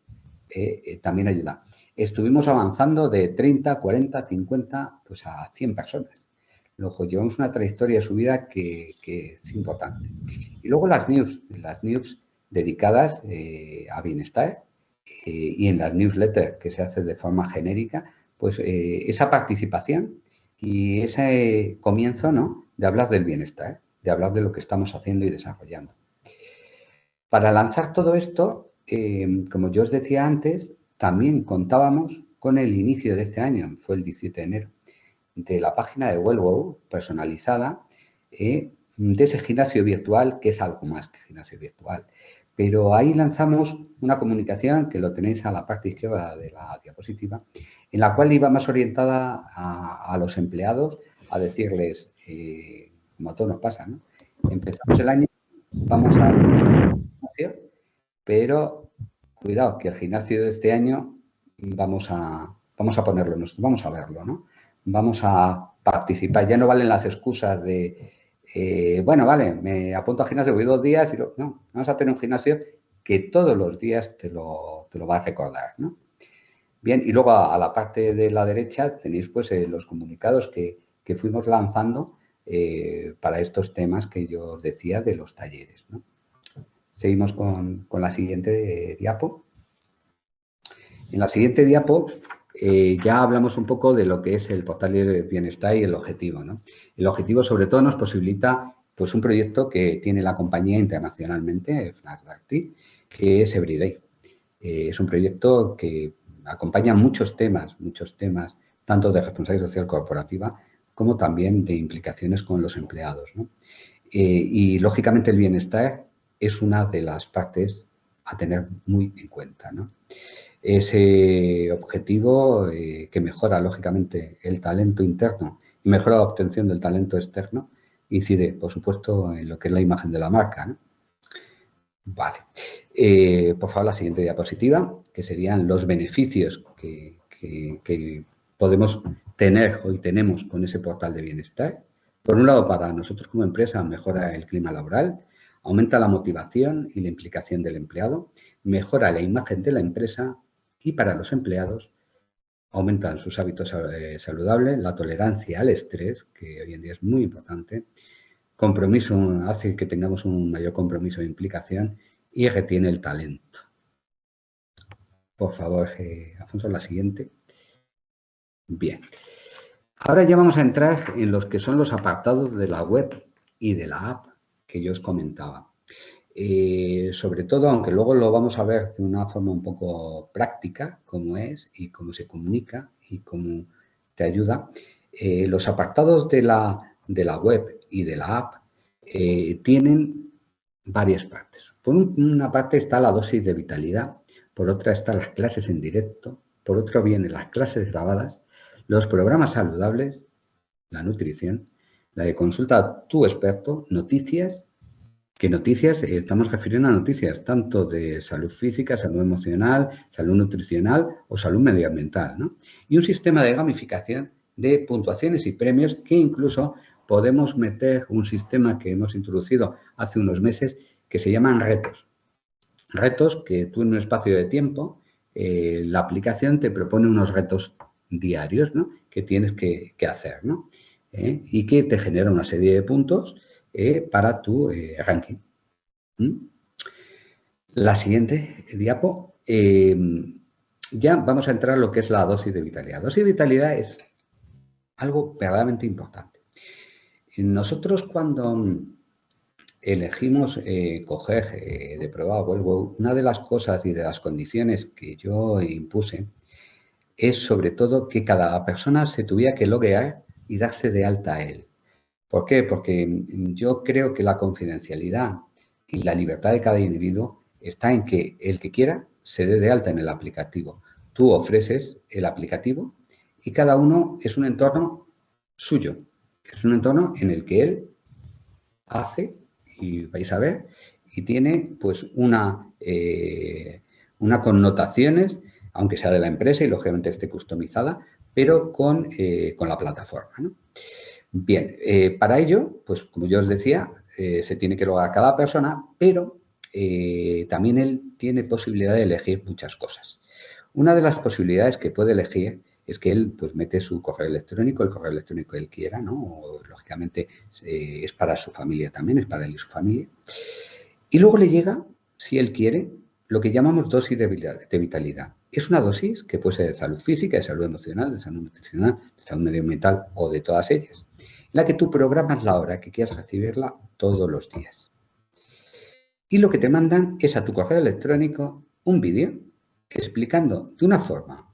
[SPEAKER 2] eh, eh, también ayuda. Estuvimos avanzando de 30, 40, 50, pues a 100 personas. Luego llevamos una trayectoria de subida que, que es importante. Y luego las news, las news dedicadas eh, a bienestar eh, y en las newsletters que se hace de forma genérica, pues eh, esa participación y ese comienzo ¿no? de hablar del bienestar, de hablar de lo que estamos haciendo y desarrollando. Para lanzar todo esto, como yo os decía antes, también contábamos con el inicio de este año, fue el 17 de enero, de la página de Wellwow personalizada de ese gimnasio virtual que es algo más que gimnasio virtual. Pero ahí lanzamos una comunicación, que lo tenéis a la parte izquierda de la diapositiva, en la cual iba más orientada a, los empleados a decirles, eh, como a nos pasa, ¿no? Empezamos el año, vamos a gimnasio, pero cuidado, que el gimnasio de este año vamos a, vamos a ponerlo, vamos a verlo, ¿no? Vamos a participar, ya no valen las excusas de eh, bueno, vale, me apunto al gimnasio, voy dos días y no, vamos a tener un gimnasio que todos los días te lo, te lo va a recordar, ¿no? Bien, y luego a, la parte de la derecha tenéis pues eh, los comunicados que, fuimos lanzando eh, para estos temas que yo os decía de los talleres. Seguimos con, con la siguiente diapo. En la siguiente diapo eh, ya hablamos un poco de lo que es el portal de bienestar y el objetivo. El objetivo sobre todo nos posibilita pues, un proyecto que tiene la compañía internacionalmente, FNAC que es Everyday. Eh, es un proyecto que acompaña muchos temas, muchos temas, tanto de responsabilidad social corporativa como también de implicaciones con los empleados. Eh, y, lógicamente, el bienestar es una de las partes a tener muy en cuenta. Ese objetivo eh, que mejora, lógicamente, el talento interno y mejora la obtención del talento externo, incide, por supuesto, en lo que es la imagen de la marca. Vale. Eh, por favor, la siguiente diapositiva, que serían los beneficios que, que podemos tener hoy tenemos con ese portal de bienestar. Por un lado, para nosotros como empresa, mejora el clima laboral, aumenta la motivación y la implicación del empleado, mejora la imagen de la empresa y para los empleados aumentan sus hábitos eh, saludables, la tolerancia al estrés, que hoy en día es muy importante, compromiso, hace que tengamos un mayor compromiso e implicación y retiene el talento. Por favor, eh, Alfonso, la siguiente. Bien. Ahora ya vamos a entrar en los que son los apartados de la web y de la app que yo os comentaba. Eh, sobre todo, aunque luego lo vamos a ver de una forma un poco práctica, cómo es y cómo se comunica y cómo te ayuda, eh, los apartados de la, de la, web y de la app eh, tienen varias partes. Por una parte está la dosis de vitalidad, por otra están las clases en directo, por otra vienen las clases grabadas, los programas saludables, la nutrición, la de consulta a tu experto, noticias ¿Qué noticias? Eh, estamos refiriendo a noticias tanto de salud física, salud emocional, salud nutricional o salud medioambiental. ¿no? Y un sistema de gamificación de puntuaciones y premios que incluso podemos meter un sistema que hemos introducido hace unos meses que se llaman retos. Retos que tú en un espacio de tiempo, eh, la aplicación te propone unos retos diarios ¿no? que tienes que, hacer ¿no? ¿Eh? y que te genera una serie de puntos eh, para tu eh, ranking. ¿Mm? La siguiente diapo. Em, ya vamos a entrar a lo que es la dosis de vitalidad. Dosis de vitalidad es algo verdaderamente importante. Nosotros cuando elegimos eh, coger de prueba vuelvo, una de las cosas y de las condiciones que yo impuse es sobre todo que cada persona se tuviera que loguear y darse de alta a él. ¿Por qué? Porque yo creo que la confidencialidad y la libertad de cada individuo está en que el que quiera se dé de alta en el aplicativo. Tú ofreces el aplicativo y cada uno es un entorno suyo. Es un entorno en el que él hace, y vais a ver, y tiene pues una, eh, una connotaciones, aunque sea de la empresa y lógicamente esté customizada, pero con, eh, la plataforma. Bien, eh, para ello, pues como yo os decía, se tiene que lograr cada persona, pero eh, también él tiene posibilidad de elegir muchas cosas. Una de las posibilidades que puede elegir es que él pues mete su correo electrónico, el correo electrónico que él quiera, ¿no? lógicamente eh, es para su familia también, es para él y su familia. Y luego le llega, si él quiere, lo que llamamos dosis de vitalidad. Es una dosis que puede ser de salud física, de salud emocional, de salud nutricional, de salud medioambiental o de todas ellas, en la que tú programas la hora que quieras recibirla todos los días y lo que te mandan es a tu correo electrónico un vídeo explicando de una forma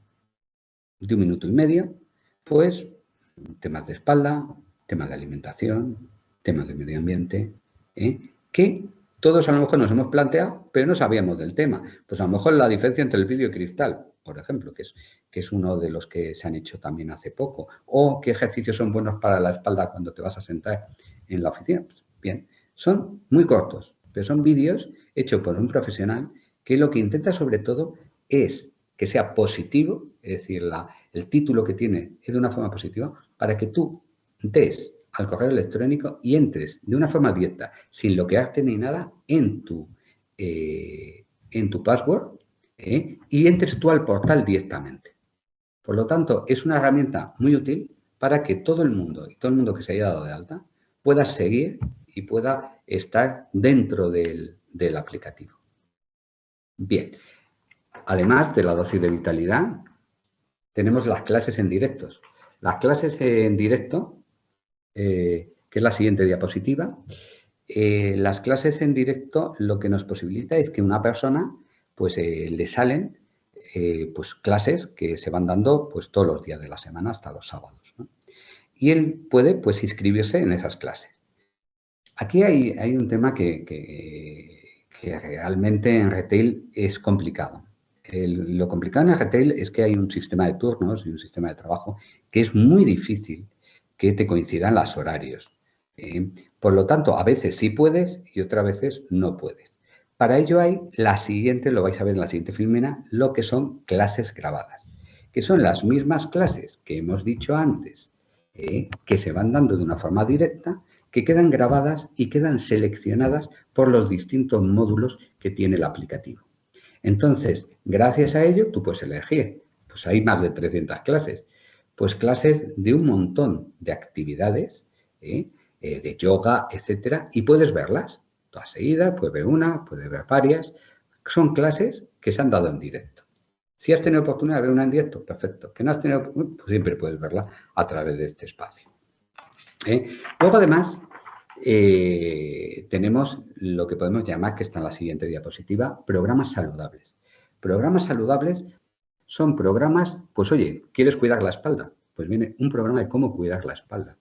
[SPEAKER 2] de un minuto y medio, pues temas de espalda, temas de alimentación, temas de medio ambiente, ¿eh? que todos a lo mejor nos hemos planteado, pero no sabíamos del tema. Pues a lo mejor la diferencia entre el vídeo y cristal, por ejemplo, que es, que es uno de los que se han hecho también hace poco, o qué ejercicios son buenos para la espalda cuando te vas a sentar en la oficina. Pues bien, son muy cortos, pero son vídeos hechos por un profesional que lo que intenta sobre todo es que sea positivo, es decir, el título que tiene es de una forma positiva, para que tú des al correo electrónico y entres de una forma directa, sin bloquearte ni nada, en tu, eh, en tu password ¿eh? y entres tú al portal directamente. Por lo tanto, es una herramienta muy útil para que todo el mundo y todo el mundo que se haya dado de alta pueda seguir y pueda estar dentro del, aplicativo. Bien, además de la dosis de vitalidad, tenemos las clases en directos. Las clases en directo, eh, que es la siguiente diapositiva, eh, las clases en directo lo que nos posibilita es que una persona, pues eh, le salen pues clases que se van dando pues todos los días de la semana hasta los sábados. Y él puede pues inscribirse en esas clases. Aquí hay, un tema que, realmente en retail es complicado. lo complicado en retail es que hay un sistema de turnos y un sistema de trabajo que es muy difícil que te coincidan los horarios. ¿eh? por lo tanto, a veces sí puedes y otras veces no puedes. Para ello hay la siguiente, lo vais a ver en la siguiente filmina, lo que son clases grabadas, que son las mismas clases que hemos dicho antes, ¿eh? que se van dando de una forma directa, que quedan grabadas y quedan seleccionadas por los distintos módulos que tiene el aplicativo. Entonces, gracias a ello, tú puedes elegir, pues hay más de 300 clases, pues clases de un montón de actividades, ¿eh? Eh, de yoga, etcétera, y puedes verlas todas seguidas, puedes ver una, puedes ver varias. Son clases que se han dado en directo. Si has tenido oportunidad de ver una en directo, perfecto. Que no has tenido, pues siempre puedes verla a través de este espacio. ¿eh? Luego, además, tenemos lo que podemos llamar, que está en la siguiente diapositiva, programas saludables. Programas saludables son programas, pues oye, ¿quieres cuidar la espalda? Pues viene un programa de cómo cuidar la espalda.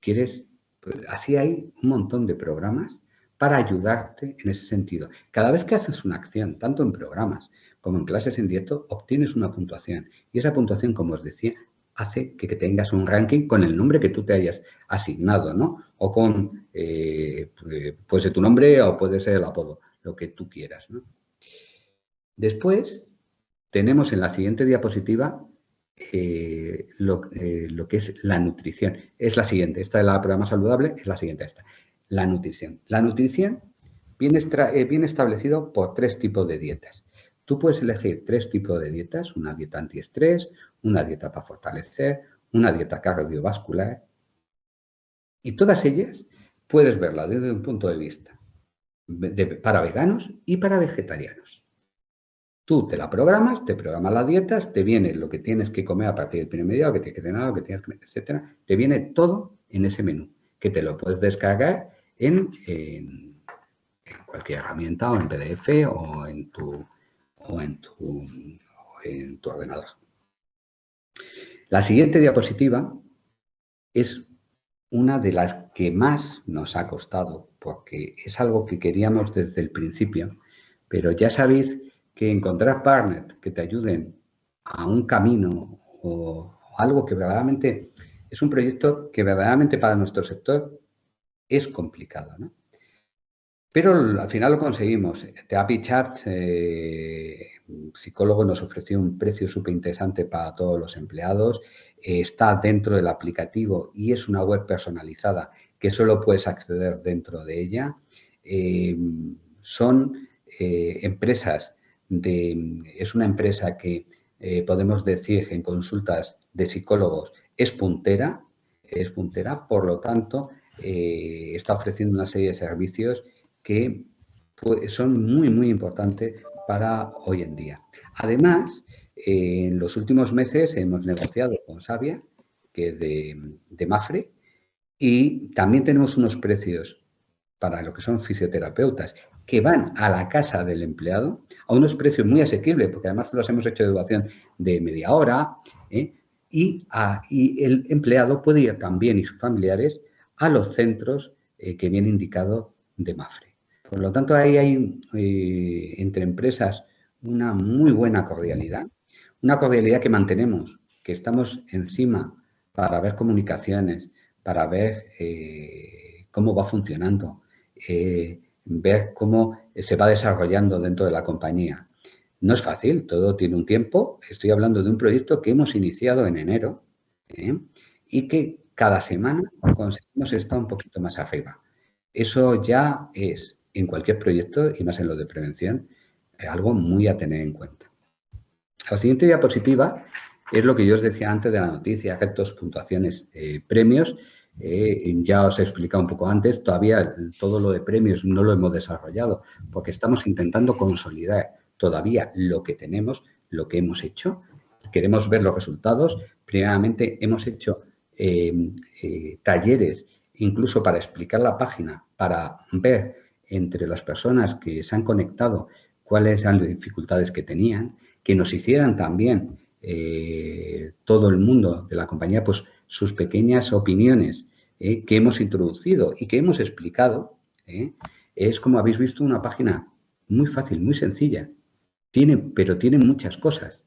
[SPEAKER 2] ¿Quieres? Pues así hay un montón de programas para ayudarte en ese sentido. Cada vez que haces una acción, tanto en programas como en clases en directo, obtienes una puntuación. Y esa puntuación, como os decía, hace que, tengas un ranking con el nombre que tú te hayas asignado, ¿no? O con, eh, puede ser tu nombre o puede ser el apodo, lo que tú quieras, ¿no? Después, tenemos en la siguiente diapositiva eh, lo, eh, lo, que es la nutrición. Es la siguiente, esta es la programa saludable, es la siguiente esta. La nutrición. La nutrición viene, viene establecido por tres tipos de dietas. Tú puedes elegir tres tipos de dietas, una dieta antiestrés, una dieta para fortalecer, una dieta cardiovascular. Y todas ellas puedes verlas desde un punto de vista para veganos y para vegetarianos. Tú te la programas, te programas las dietas, te viene lo que tienes que comer a partir del primer medio, lo que tienes que cenar, lo que tienes que etcétera. Te viene todo en ese menú, que te lo puedes descargar en, cualquier herramienta o en PDF o en tu, o en tu, en tu ordenador. La siguiente diapositiva es una de las que más nos ha costado, porque es algo que queríamos desde el principio, pero ya sabéis que encontrar partners que te ayuden a un camino o, algo que verdaderamente es un proyecto que verdaderamente para nuestro sector es complicado, ¿no? Pero al final lo conseguimos. The Chart, eh, psicólogo, nos ofreció un precio súper interesante para todos los empleados. Eh, está dentro del aplicativo y es una web personalizada que solo puedes acceder dentro de ella. Eh, son empresas es una empresa que eh, podemos decir en consultas de psicólogos es puntera, es puntera, por lo tanto, eh, está ofreciendo una serie de servicios que pues, son muy, muy importantes para hoy en día. Además, en los últimos meses hemos negociado con Sabia, que es de, de Mafre, y también tenemos unos precios para lo que son fisioterapeutas que van a la casa del empleado a unos precios muy asequibles, porque además los hemos hecho de duración de media hora, ¿eh? y, el empleado puede ir también y sus familiares a los centros eh, que viene indicado de MAFRE. Por lo tanto, ahí hay eh, entre empresas una muy buena cordialidad, una cordialidad que mantenemos, que estamos encima para ver comunicaciones, para ver cómo va funcionando, ver cómo se va desarrollando dentro de la compañía. No es fácil, todo tiene un tiempo. Estoy hablando de un proyecto que hemos iniciado en enero ¿eh? y que cada semana conseguimos estar un poquito más arriba. Eso ya es, en cualquier proyecto, y más en lo de prevención, algo muy a tener en cuenta. La siguiente diapositiva es lo que yo os decía antes de la noticia, efectos, puntuaciones, eh, premios. Eh, ya os he explicado un poco antes, todavía todo lo de premios no lo hemos desarrollado porque estamos intentando consolidar todavía lo que tenemos, lo que hemos hecho. Queremos ver los resultados. Primeramente hemos hecho em, eh, talleres incluso para explicar la página, para ver entre las personas que se han conectado cuáles eran las dificultades que tenían, que nos hicieran también eh, todo el mundo de la compañía pues sus pequeñas opiniones eh, que hemos introducido y que hemos explicado, eh, es como habéis visto una página muy fácil, muy sencilla, tiene, pero tiene muchas cosas.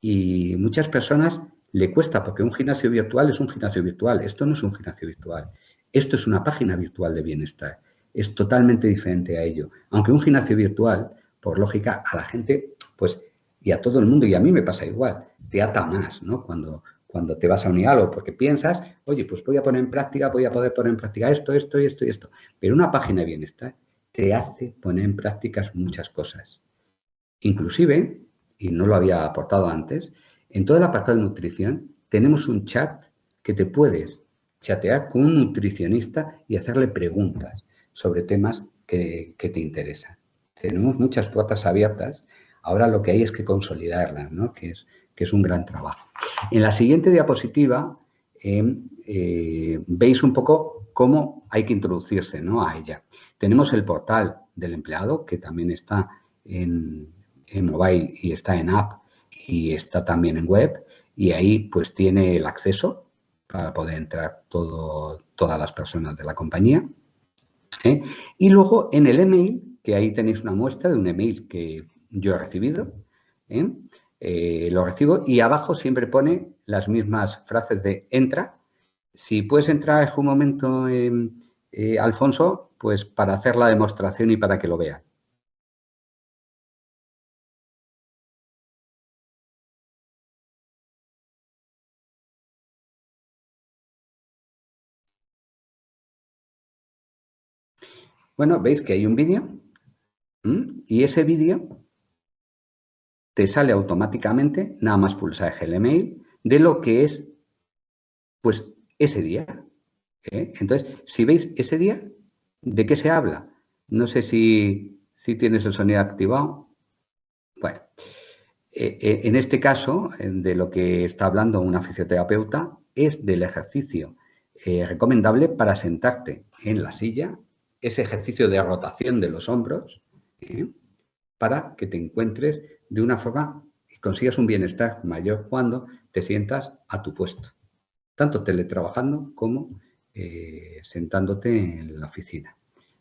[SPEAKER 2] Y muchas personas le cuesta, porque un gimnasio virtual es un gimnasio virtual, esto no es un gimnasio virtual, esto es una página virtual de bienestar, es totalmente diferente a ello. Aunque un gimnasio virtual, por lógica, a la gente, pues, y a todo el mundo, y a mí me pasa igual, te ata más, ¿no? Cuando, cuando te vas a unir algo, porque piensas, oye, pues voy a poner en práctica, voy a poder poner en práctica esto, esto y esto y esto. Pero una página de bienestar te hace poner en prácticas muchas cosas. Inclusive, y no lo había aportado antes, en todo el apartado de nutrición tenemos un chat que te puedes chatear con un nutricionista y hacerle preguntas sobre temas que, que te interesan. Tenemos muchas puertas abiertas. Ahora lo que hay es que consolidarlas, ¿no? Que es que es un gran trabajo. En la siguiente diapositiva em, eh, veis un poco cómo hay que introducirse ¿no? a ella. Tenemos el portal del empleado, que también está en, mobile y está en app y está también en web, y ahí pues tiene el acceso para poder entrar todo, todas las personas de la compañía. ¿eh? Y luego en el email, que ahí tenéis una muestra de un email que yo he recibido, ¿eh? Eh, lo recibo y abajo siempre pone las mismas frases de entra. Si puedes entrar en un momento, eh, Alfonso, pues para hacer la demostración y para que lo vean. Bueno, veis que hay un vídeo y ese vídeo te sale automáticamente, nada más pulsar el email, de lo que es pues ese día. ¿eh? Entonces, si veis ese día, ¿de qué se habla? No sé si, si tienes el sonido activado. Bueno, eh, eh, en este caso, de lo que está hablando una fisioterapeuta, es del ejercicio recomendable para sentarte en la silla, ese ejercicio de rotación de los hombros, para que te encuentres de una forma y consigas un bienestar mayor cuando te sientas a tu puesto, tanto teletrabajando como sentándote en la oficina.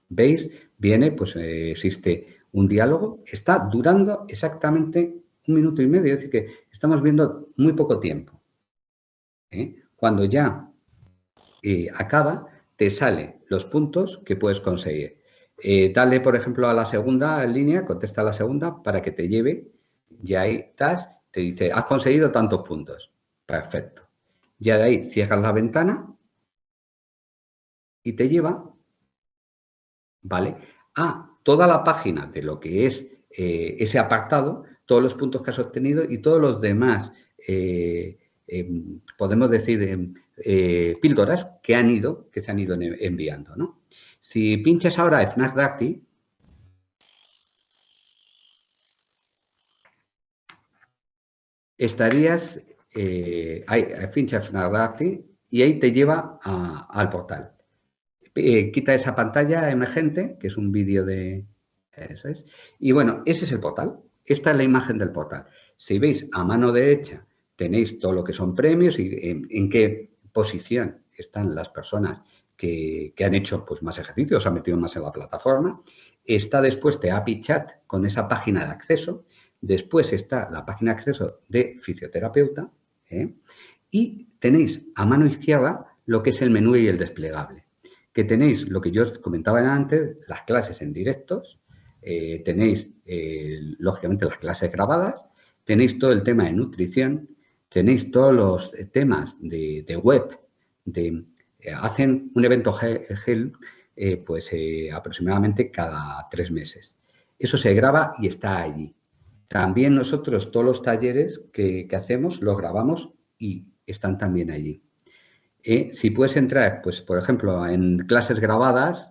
[SPEAKER 2] ¿Veis? Viene, pues existe un diálogo, está durando exactamente un minuto y medio, es decir, que estamos viendo muy poco tiempo. ¿eh? Cuando ya eh, acaba, te sale los puntos que puedes conseguir. Eh, dale, por ejemplo, a la segunda línea, contesta a la segunda para que te lleve, ya ahí estás, te dice, has conseguido tantos puntos. Perfecto. Ya de ahí cierras la ventana y te lleva, ¿vale? A toda la página de lo que es ese apartado todos los puntos que has obtenido y todos los demás, eh, em, podemos decir, em, eh, píldoras que han ido, que se han ido enviando. ¿no? Si pinchas ahora FNAC Dacti, estarías, eh, FNAC Dacti y ahí te lleva al portal. quita esa pantalla emergente, que es un vídeo de... Eso es. Y bueno, ese es el portal. Esta es la imagen del portal. Si veis a mano derecha tenéis todo lo que son premios y en, qué posición están las personas que, han hecho pues, más ejercicios, han metido más en la plataforma. Está después de API Chat con esa página de acceso. Después está la página de acceso de fisioterapeuta. ¿eh? Y tenéis a mano izquierda lo que es el menú y el desplegable. Que tenéis lo que yo os comentaba antes, las clases en directos, eh, tenéis, eh, lógicamente, las clases grabadas, tenéis todo el tema de nutrición, tenéis todos los temas de, web, hacen un evento GEL pues aproximadamente cada tres meses. Eso se graba y está allí. También nosotros todos los talleres que, hacemos los grabamos y están también allí. si puedes entrar, pues por ejemplo, en clases grabadas,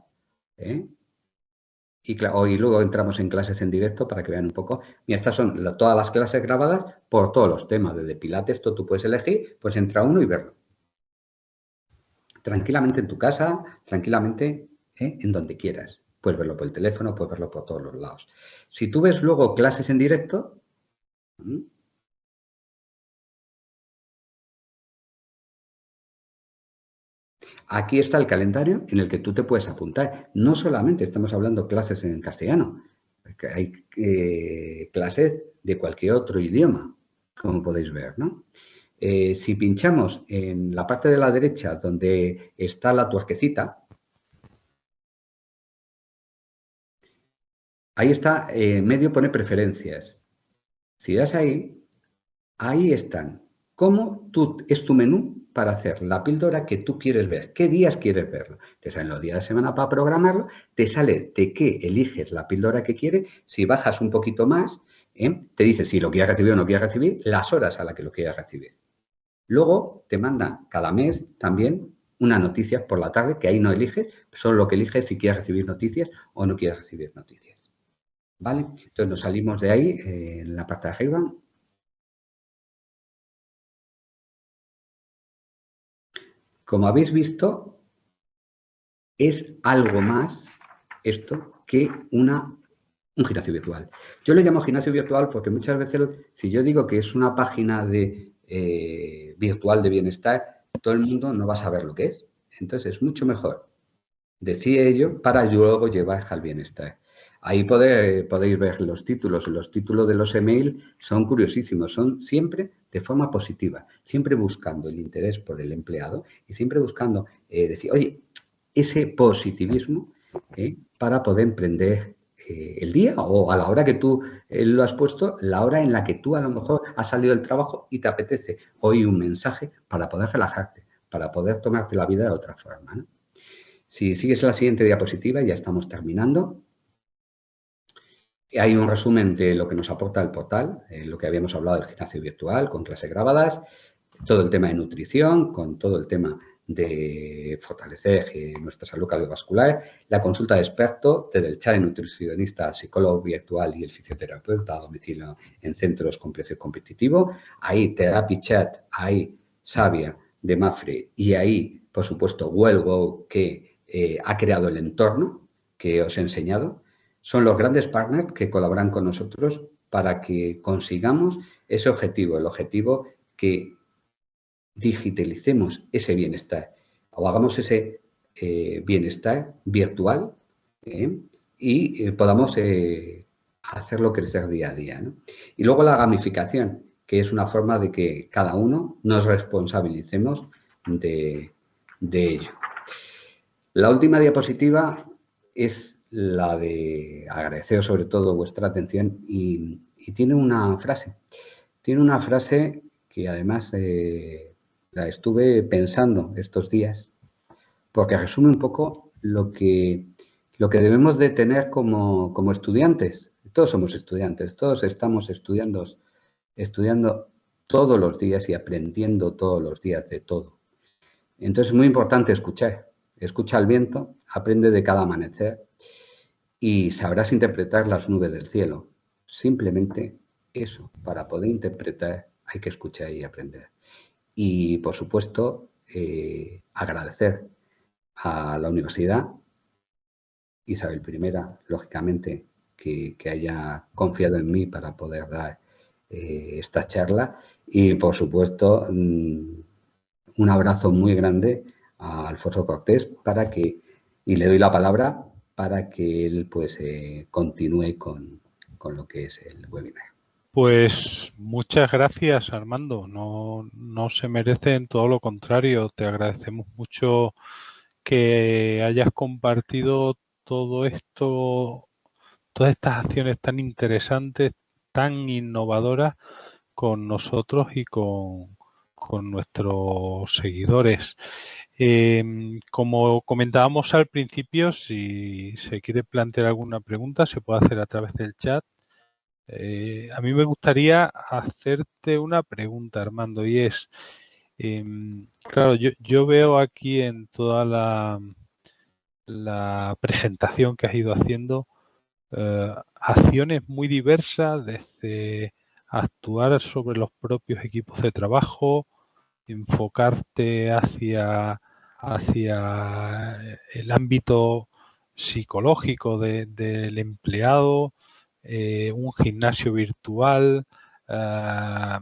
[SPEAKER 2] y, luego entramos en clases en directo para que vean un poco. Mira, estas son todas las clases grabadas por todos los temas. Desde Pilates, esto tú puedes elegir, pues entra uno y verlo. Tranquilamente en tu casa, tranquilamente ¿eh? en donde quieras. Puedes verlo por el teléfono, puedes verlo por todos los lados. Si tú ves luego clases en directo, Aquí está el calendario en el que tú te puedes apuntar. No solamente estamos hablando clases en castellano, hay eh, clases de cualquier otro idioma, como podéis ver. ¿no? Eh, si pinchamos en la parte de la derecha donde está la tuerquecita, ahí está, en medio pone preferencias. Si das ahí, ahí están. ¿Cómo tú, es tu menú para hacer la píldora que tú quieres ver. ¿Qué días quieres verlo? Te salen los días de semana para programarlo, te sale de qué eliges la píldora que quieres. Si bajas un poquito más, ¿eh? te dice si lo quieres recibir o no quieres recibir, las horas a las que lo quieras recibir. Luego te manda cada mes también una noticia por la tarde, que ahí no eliges, solo lo que eliges si quieres recibir noticias o no quieres recibir noticias. ¿Vale? Entonces nos salimos de ahí eh, en la parte de arriba Como habéis visto, es algo más esto que una, un gimnasio virtual. Yo lo llamo gimnasio virtual porque muchas veces, si yo digo que es una página de, eh, virtual de bienestar, todo el mundo no va a saber lo que es. Entonces, es mucho mejor decir ello para luego llevar al bienestar. Ahí podéis ver los títulos. Los títulos de los email son curiosísimos, son siempre de forma positiva, siempre buscando el interés por el empleado y siempre buscando eh, decir, oye, ese positivismo eh, para poder emprender eh, el día o a la hora que tú lo has puesto, la hora en la que tú a lo mejor has salido del trabajo y te apetece oír un mensaje para poder relajarte, para poder tomarte la vida de otra forma. Si sigues la siguiente diapositiva, ya estamos terminando. Hay un resumen de lo que nos aporta el portal, eh, lo que habíamos hablado del gimnasio virtual con clases grabadas, todo el tema de nutrición, con todo el tema de fortalecer eh, nuestra salud cardiovascular, la consulta de experto desde el chat de nutricionista, psicólogo virtual y el fisioterapeuta a domicilio en centros con precio competitivo. Ahí Therapy Chat, ahí Sabia de Mafre y ahí, por supuesto, Huelgo, que eh, ha creado el entorno que os he enseñado. Son los grandes partners que colaboran con nosotros para que consigamos ese objetivo, el objetivo que digitalicemos ese bienestar o hagamos ese eh, bienestar virtual ¿eh? y eh, podamos hacerlo crecer día a día. Y luego la gamificación, que es una forma de que cada uno nos responsabilicemos de, ello. La última diapositiva es la de agradecer sobre todo vuestra atención y, tiene una frase. Tiene una frase que además la estuve pensando estos días, porque resume un poco lo que, lo que debemos de tener como, estudiantes. Todos somos estudiantes, todos estamos estudiando, estudiando todos los días y aprendiendo todos los días de todo. Entonces es muy importante escuchar. Escucha el viento, aprende de cada amanecer y sabrás interpretar las nubes del cielo. Simplemente eso, para poder interpretar hay que escuchar y aprender. Y, por supuesto, eh, agradecer a la universidad, Isabel I, lógicamente, que, haya confiado en mí para poder dar eh, esta charla. Y, por supuesto, mm, un abrazo muy grande a Alfonso Cortés para que, y le doy la palabra para que él pues eh, continúe con, con lo que es el webinar.
[SPEAKER 1] Pues muchas gracias Armando, no, no se merecen todo lo contrario, te agradecemos mucho que hayas compartido todo esto, todas estas acciones tan interesantes, tan innovadoras con nosotros y con, nuestros seguidores. Em, como comentábamos al principio, si se quiere plantear alguna pregunta, se puede hacer a través del chat. Eh, a mí me gustaría hacerte una pregunta, Armando, y es, em, claro, yo, veo aquí en toda la, presentación que has ido haciendo eh, acciones muy diversas, desde actuar sobre los propios equipos de trabajo, enfocarte hacia, hacia el ámbito psicológico del empleado, eh, un gimnasio virtual, ah,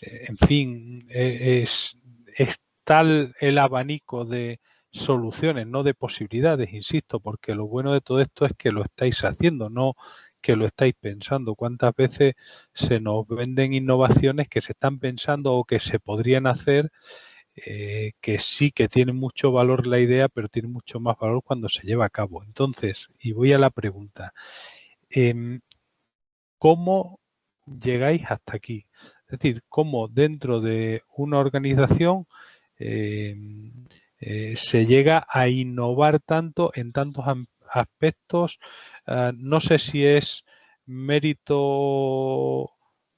[SPEAKER 1] eh, en fin, e, es, tal el abanico de soluciones, no de posibilidades, insisto, porque lo bueno de todo esto es que lo estáis haciendo, no que lo estáis pensando. ¿Cuántas veces se nos venden innovaciones que se están pensando o que se podrían hacer, eh, que sí que tienen mucho valor la idea, pero tiene mucho más valor cuando se lleva a cabo? Entonces, y voy a la pregunta, Em, cómo llegáis hasta aquí. Es decir, cómo dentro de una organización em, eh, se llega a innovar tanto en tantos aspectos. Ah, no sé si es mérito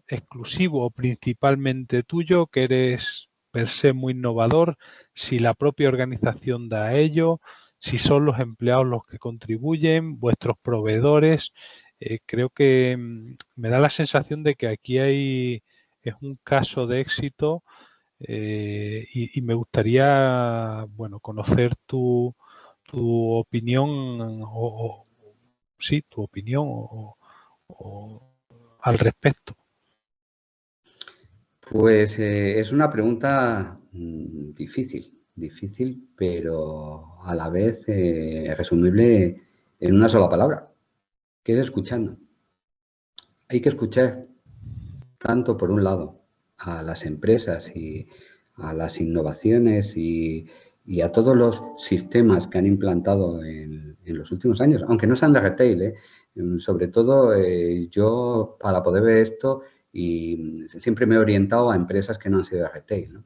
[SPEAKER 1] exclusivo o principalmente tuyo, que eres per se muy innovador, si la propia organización da a ello, si son los empleados los que contribuyen, vuestros proveedores. Eh, creo que mm, me da la sensación de que aquí hay es un caso de éxito eh, y, me gustaría bueno conocer tu, opinión o, sí tu opinión al respecto.
[SPEAKER 2] Pues eh, es una pregunta mm, difícil, difícil, pero a la vez resumible en una sola palabra es escuchando. Hay que escuchar tanto por un lado a las empresas y a las innovaciones y, a todos los sistemas que han implantado en, los últimos años, aunque no sean de retail, ¿eh? sobre todo eh, yo para poder ver esto y siempre me he orientado a empresas que no han sido de retail.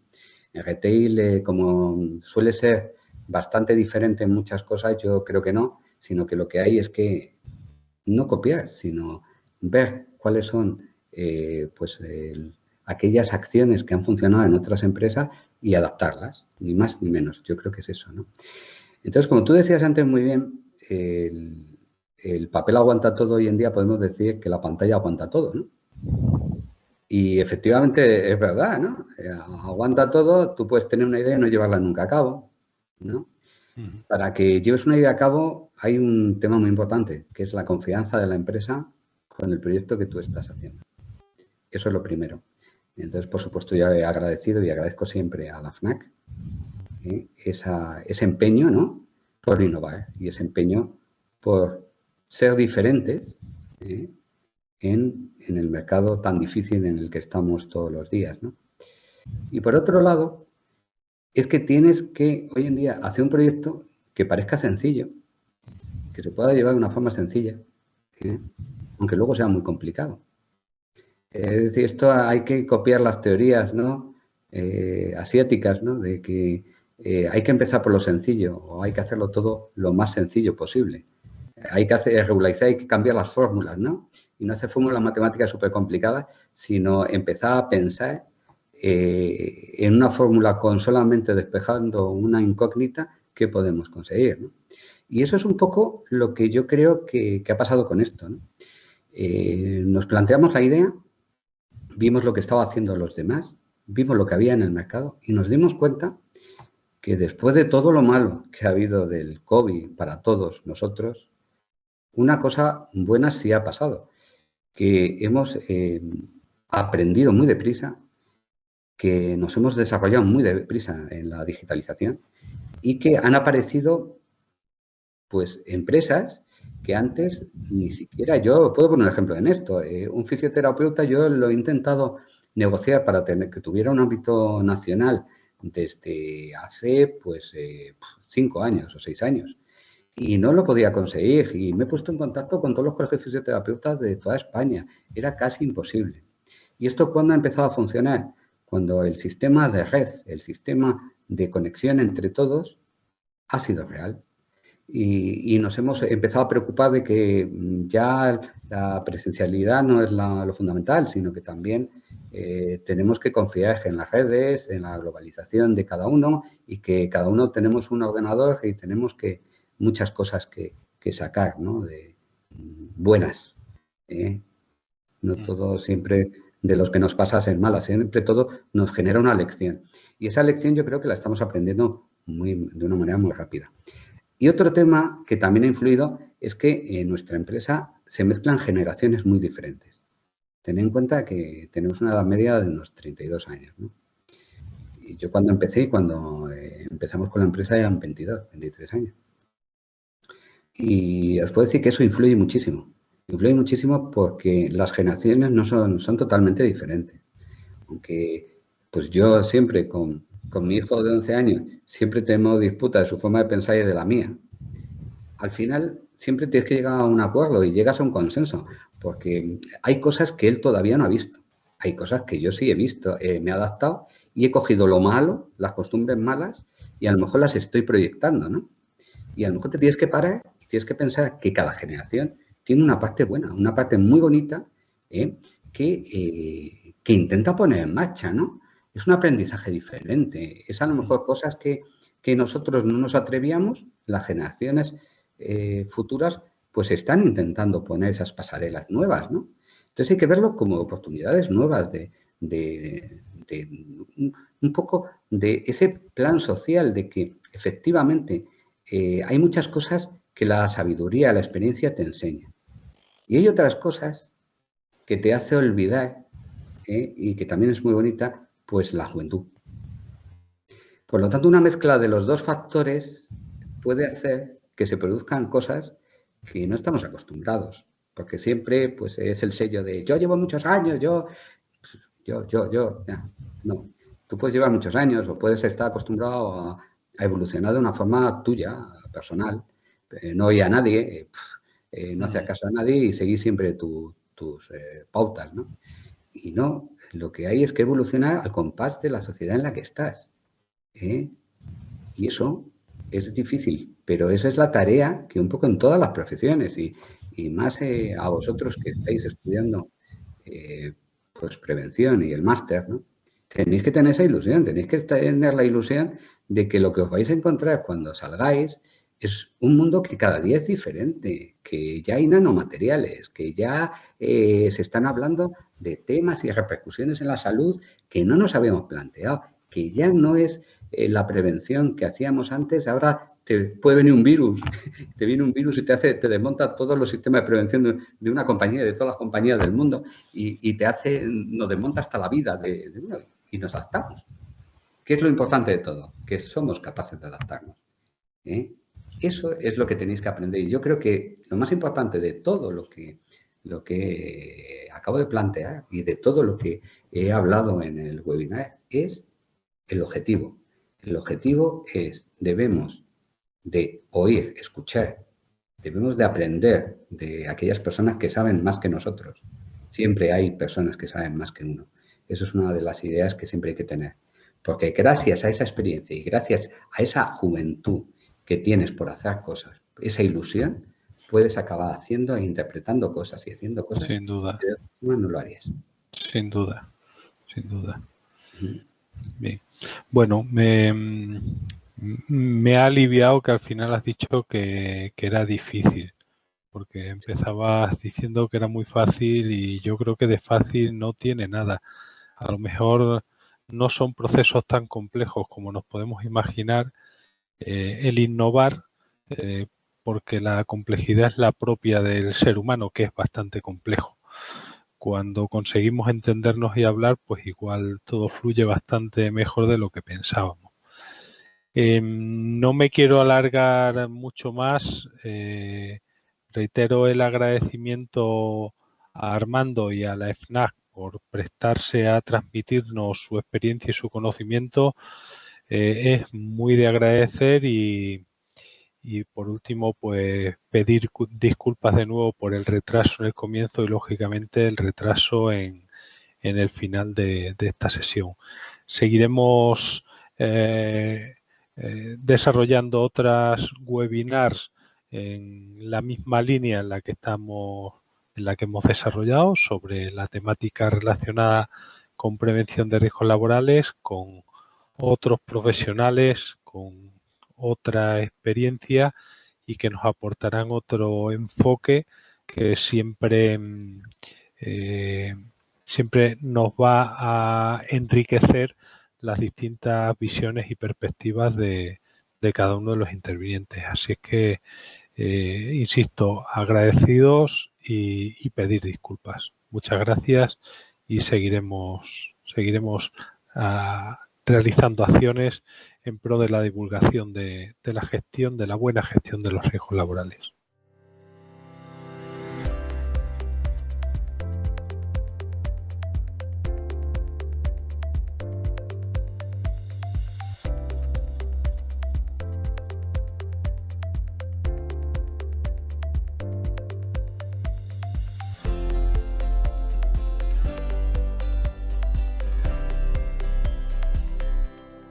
[SPEAKER 2] En retail, eh, como suele ser bastante diferente en muchas cosas, yo creo que no, sino que lo que hay es que no copiar, sino ver cuáles son eh, pues, aquellas acciones que han funcionado en otras empresas y adaptarlas. ni más ni menos. Yo creo que es eso, ¿no? Entonces, como tú decías antes muy bien, el, el papel aguanta todo hoy en día, podemos decir que la pantalla aguanta todo, ¿no? Y efectivamente es verdad, ¿no? Eh, aguanta todo, tú puedes tener una idea y no llevarla nunca a cabo, ¿no? Para que lleves una idea a cabo hay un tema muy importante, que es la confianza de la empresa con el proyecto que tú estás haciendo. Eso es lo primero. Entonces, por supuesto, ya he agradecido y agradezco siempre a la FNAC ¿eh? ese empeño ¿no? por innovar y ese empeño por ser diferentes ¿eh? En, el mercado tan difícil en el que estamos todos los días. Y por otro lado, es que tienes que hoy en día hacer un proyecto que parezca sencillo, que se pueda llevar de una forma sencilla, ¿eh? aunque luego sea muy complicado. Es decir, esto hay que copiar las teorías ¿no? Eh, asiáticas, ¿no? de que eh, hay que empezar por lo sencillo o hay que hacerlo todo lo más sencillo posible. Hay que regularizar, hay que cambiar las fórmulas, ¿no? Y no hacer fórmulas matemáticas súper complicadas, sino empezar a pensar eh, en una fórmula con solamente despejando una incógnita que podemos conseguir, Y eso es un poco lo que yo creo que, ha pasado con esto, nos planteamos la idea vimos lo que estaba haciendo los demás, vimos lo que había en el mercado y nos dimos cuenta que después de todo lo malo que ha habido del COVID para todos nosotros, una cosa buena sí ha pasado, que hemos eh, aprendido muy deprisa, que nos hemos desarrollado muy deprisa en la digitalización y que han aparecido pues empresas que antes ni siquiera yo, puedo poner un ejemplo en esto, eh, un fisioterapeuta yo lo he intentado negociar para tener, que tuviera un ámbito nacional desde hace pues eh, cinco años o seis años y no lo podía conseguir y me he puesto en contacto con todos los colegios fisioterapeutas de toda España, era casi imposible. ¿Y esto cuándo ha empezado a funcionar? Cuando el sistema de red, el sistema de conexión entre todos ha sido real y, nos hemos empezado a preocupar de que mm, ya la presencialidad no es lo fundamental, sino que también eh, tenemos que confiar en las redes, en la globalización de cada uno y que cada uno tenemos un ordenador y tenemos que muchas cosas que, sacar, ¿no? De, mm, buenas. ¿eh? No mm. todo siempre de los que nos pasa ser malas, siempre todo nos genera una lección. Y esa lección yo creo que la estamos aprendiendo muy, de una manera muy rápida. Y otro tema que también ha influido es que en nuestra empresa se mezclan generaciones muy diferentes. Ten en cuenta que tenemos una edad media de unos 32 años. Y yo cuando empecé, cuando eh, empezamos con la empresa eran 22, 23 años. Y os puedo decir que eso influye muchísimo. Influye muchísimo porque las generaciones no son, son totalmente diferentes. Aunque pues yo siempre con, con mi hijo de 11 años siempre tenemos disputa de su forma de pensar y de la mía. Al final siempre tienes que llegar a un acuerdo y llegas a un consenso, porque hay cosas que él todavía no ha visto. Hay cosas que yo sí he visto, eh, me he adaptado y he cogido lo malo, las costumbres malas, y a lo mejor las estoy proyectando, ¿no? Y a lo mejor te tienes que parar tienes que pensar que cada generación tiene una parte buena, una parte muy bonita, ¿eh? que, eh, que intenta poner en marcha, ¿no? es un aprendizaje diferente. Es a lo mejor cosas que, nosotros no nos atrevíamos, las generaciones eh, futuras pues están intentando poner esas pasarelas nuevas, ¿no? Entonces hay que verlo como oportunidades nuevas de, un poco de ese plan social de que efectivamente hay muchas cosas que la sabiduría, la experiencia te enseña. Y hay otras cosas que te hace olvidar ¿eh? y que también es muy bonita, pues la juventud. Por lo tanto, una mezcla de los dos factores puede hacer que se produzcan cosas que no estamos acostumbrados, porque siempre pues, es el sello de yo llevo muchos años, yo, yo, yo, yo, no. Tú puedes llevar muchos años o puedes estar acostumbrado a, evolucionar de una forma tuya, personal, eh, no oír a nadie, eh, eh, no hacer caso a nadie y seguir siempre tus pautas, ¿no? Y no, lo que hay es que evolucionar al compás de la sociedad en la que estás. Y eso es difícil, pero esa es la tarea que un poco en todas las profesiones y, más eh, a vosotros que estáis estudiando pues prevención y el máster, ¿no? Tenéis que tener esa ilusión, tenéis que tener la ilusión de que lo que os vais a encontrar cuando salgáis es un mundo que cada día es diferente, que ya hay nanomateriales, que ya eh, se están hablando de temas y repercusiones en la salud que no nos habíamos planteado, que ya no es eh, la prevención que hacíamos antes, ahora te puede venir un virus, te viene un virus y te hace, te desmonta todos los sistemas de prevención de, una compañía, de todas las compañías del mundo, y, te hace, nos desmonta hasta la vida de, uno, y nos adaptamos. ¿Qué es lo importante de todo? Que somos capaces de adaptarnos. ¿eh? Eso es lo que tenéis que aprender. Y yo creo que lo más importante de todo lo que, lo que acabo de plantear y de todo lo que he hablado en el webinar es el objetivo. El objetivo es, debemos de oír, escuchar. Debemos de aprender de aquellas personas que saben más que nosotros. Siempre hay personas que saben más que uno. Eso es una de las ideas que siempre hay que tener. Porque gracias a esa experiencia y gracias a esa juventud que tienes por hacer cosas, esa ilusión, puedes acabar haciendo e interpretando cosas y haciendo cosas.
[SPEAKER 1] Sin duda.
[SPEAKER 2] Que no lo harías.
[SPEAKER 1] Sin duda, sin duda. Bien. Bueno, me, me ha aliviado que al final has dicho que, era difícil, porque empezabas diciendo que era muy fácil y yo creo que de fácil no tiene nada. A lo mejor no son procesos tan complejos como nos podemos imaginar eh, el innovar, eh, porque la complejidad es la propia del ser humano, que es bastante complejo. Cuando conseguimos entendernos y hablar, pues igual todo fluye bastante mejor de lo que pensábamos. Em, no me quiero alargar mucho más. Eh, reitero el agradecimiento a Armando y a la FNAC por prestarse a transmitirnos su experiencia y su conocimiento. Eh, es muy de agradecer y, por último, pues pedir disculpas de nuevo por el retraso en el comienzo y lógicamente el retraso en, el final de, esta sesión. Seguiremos eh, eh, desarrollando otras webinars en la misma línea en la que estamos en la que hemos desarrollado sobre la temática relacionada con prevención de riesgos laborales con otros profesionales con otra experiencia y que nos aportarán otro enfoque que siempre eh, siempre nos va a enriquecer las distintas visiones y perspectivas de, cada uno de los intervinientes. Así es que, eh, insisto, agradecidos y, pedir disculpas. Muchas gracias y seguiremos, seguiremos ah, realizando acciones en pro de la divulgación de, la gestión, de la buena gestión de los riesgos laborales.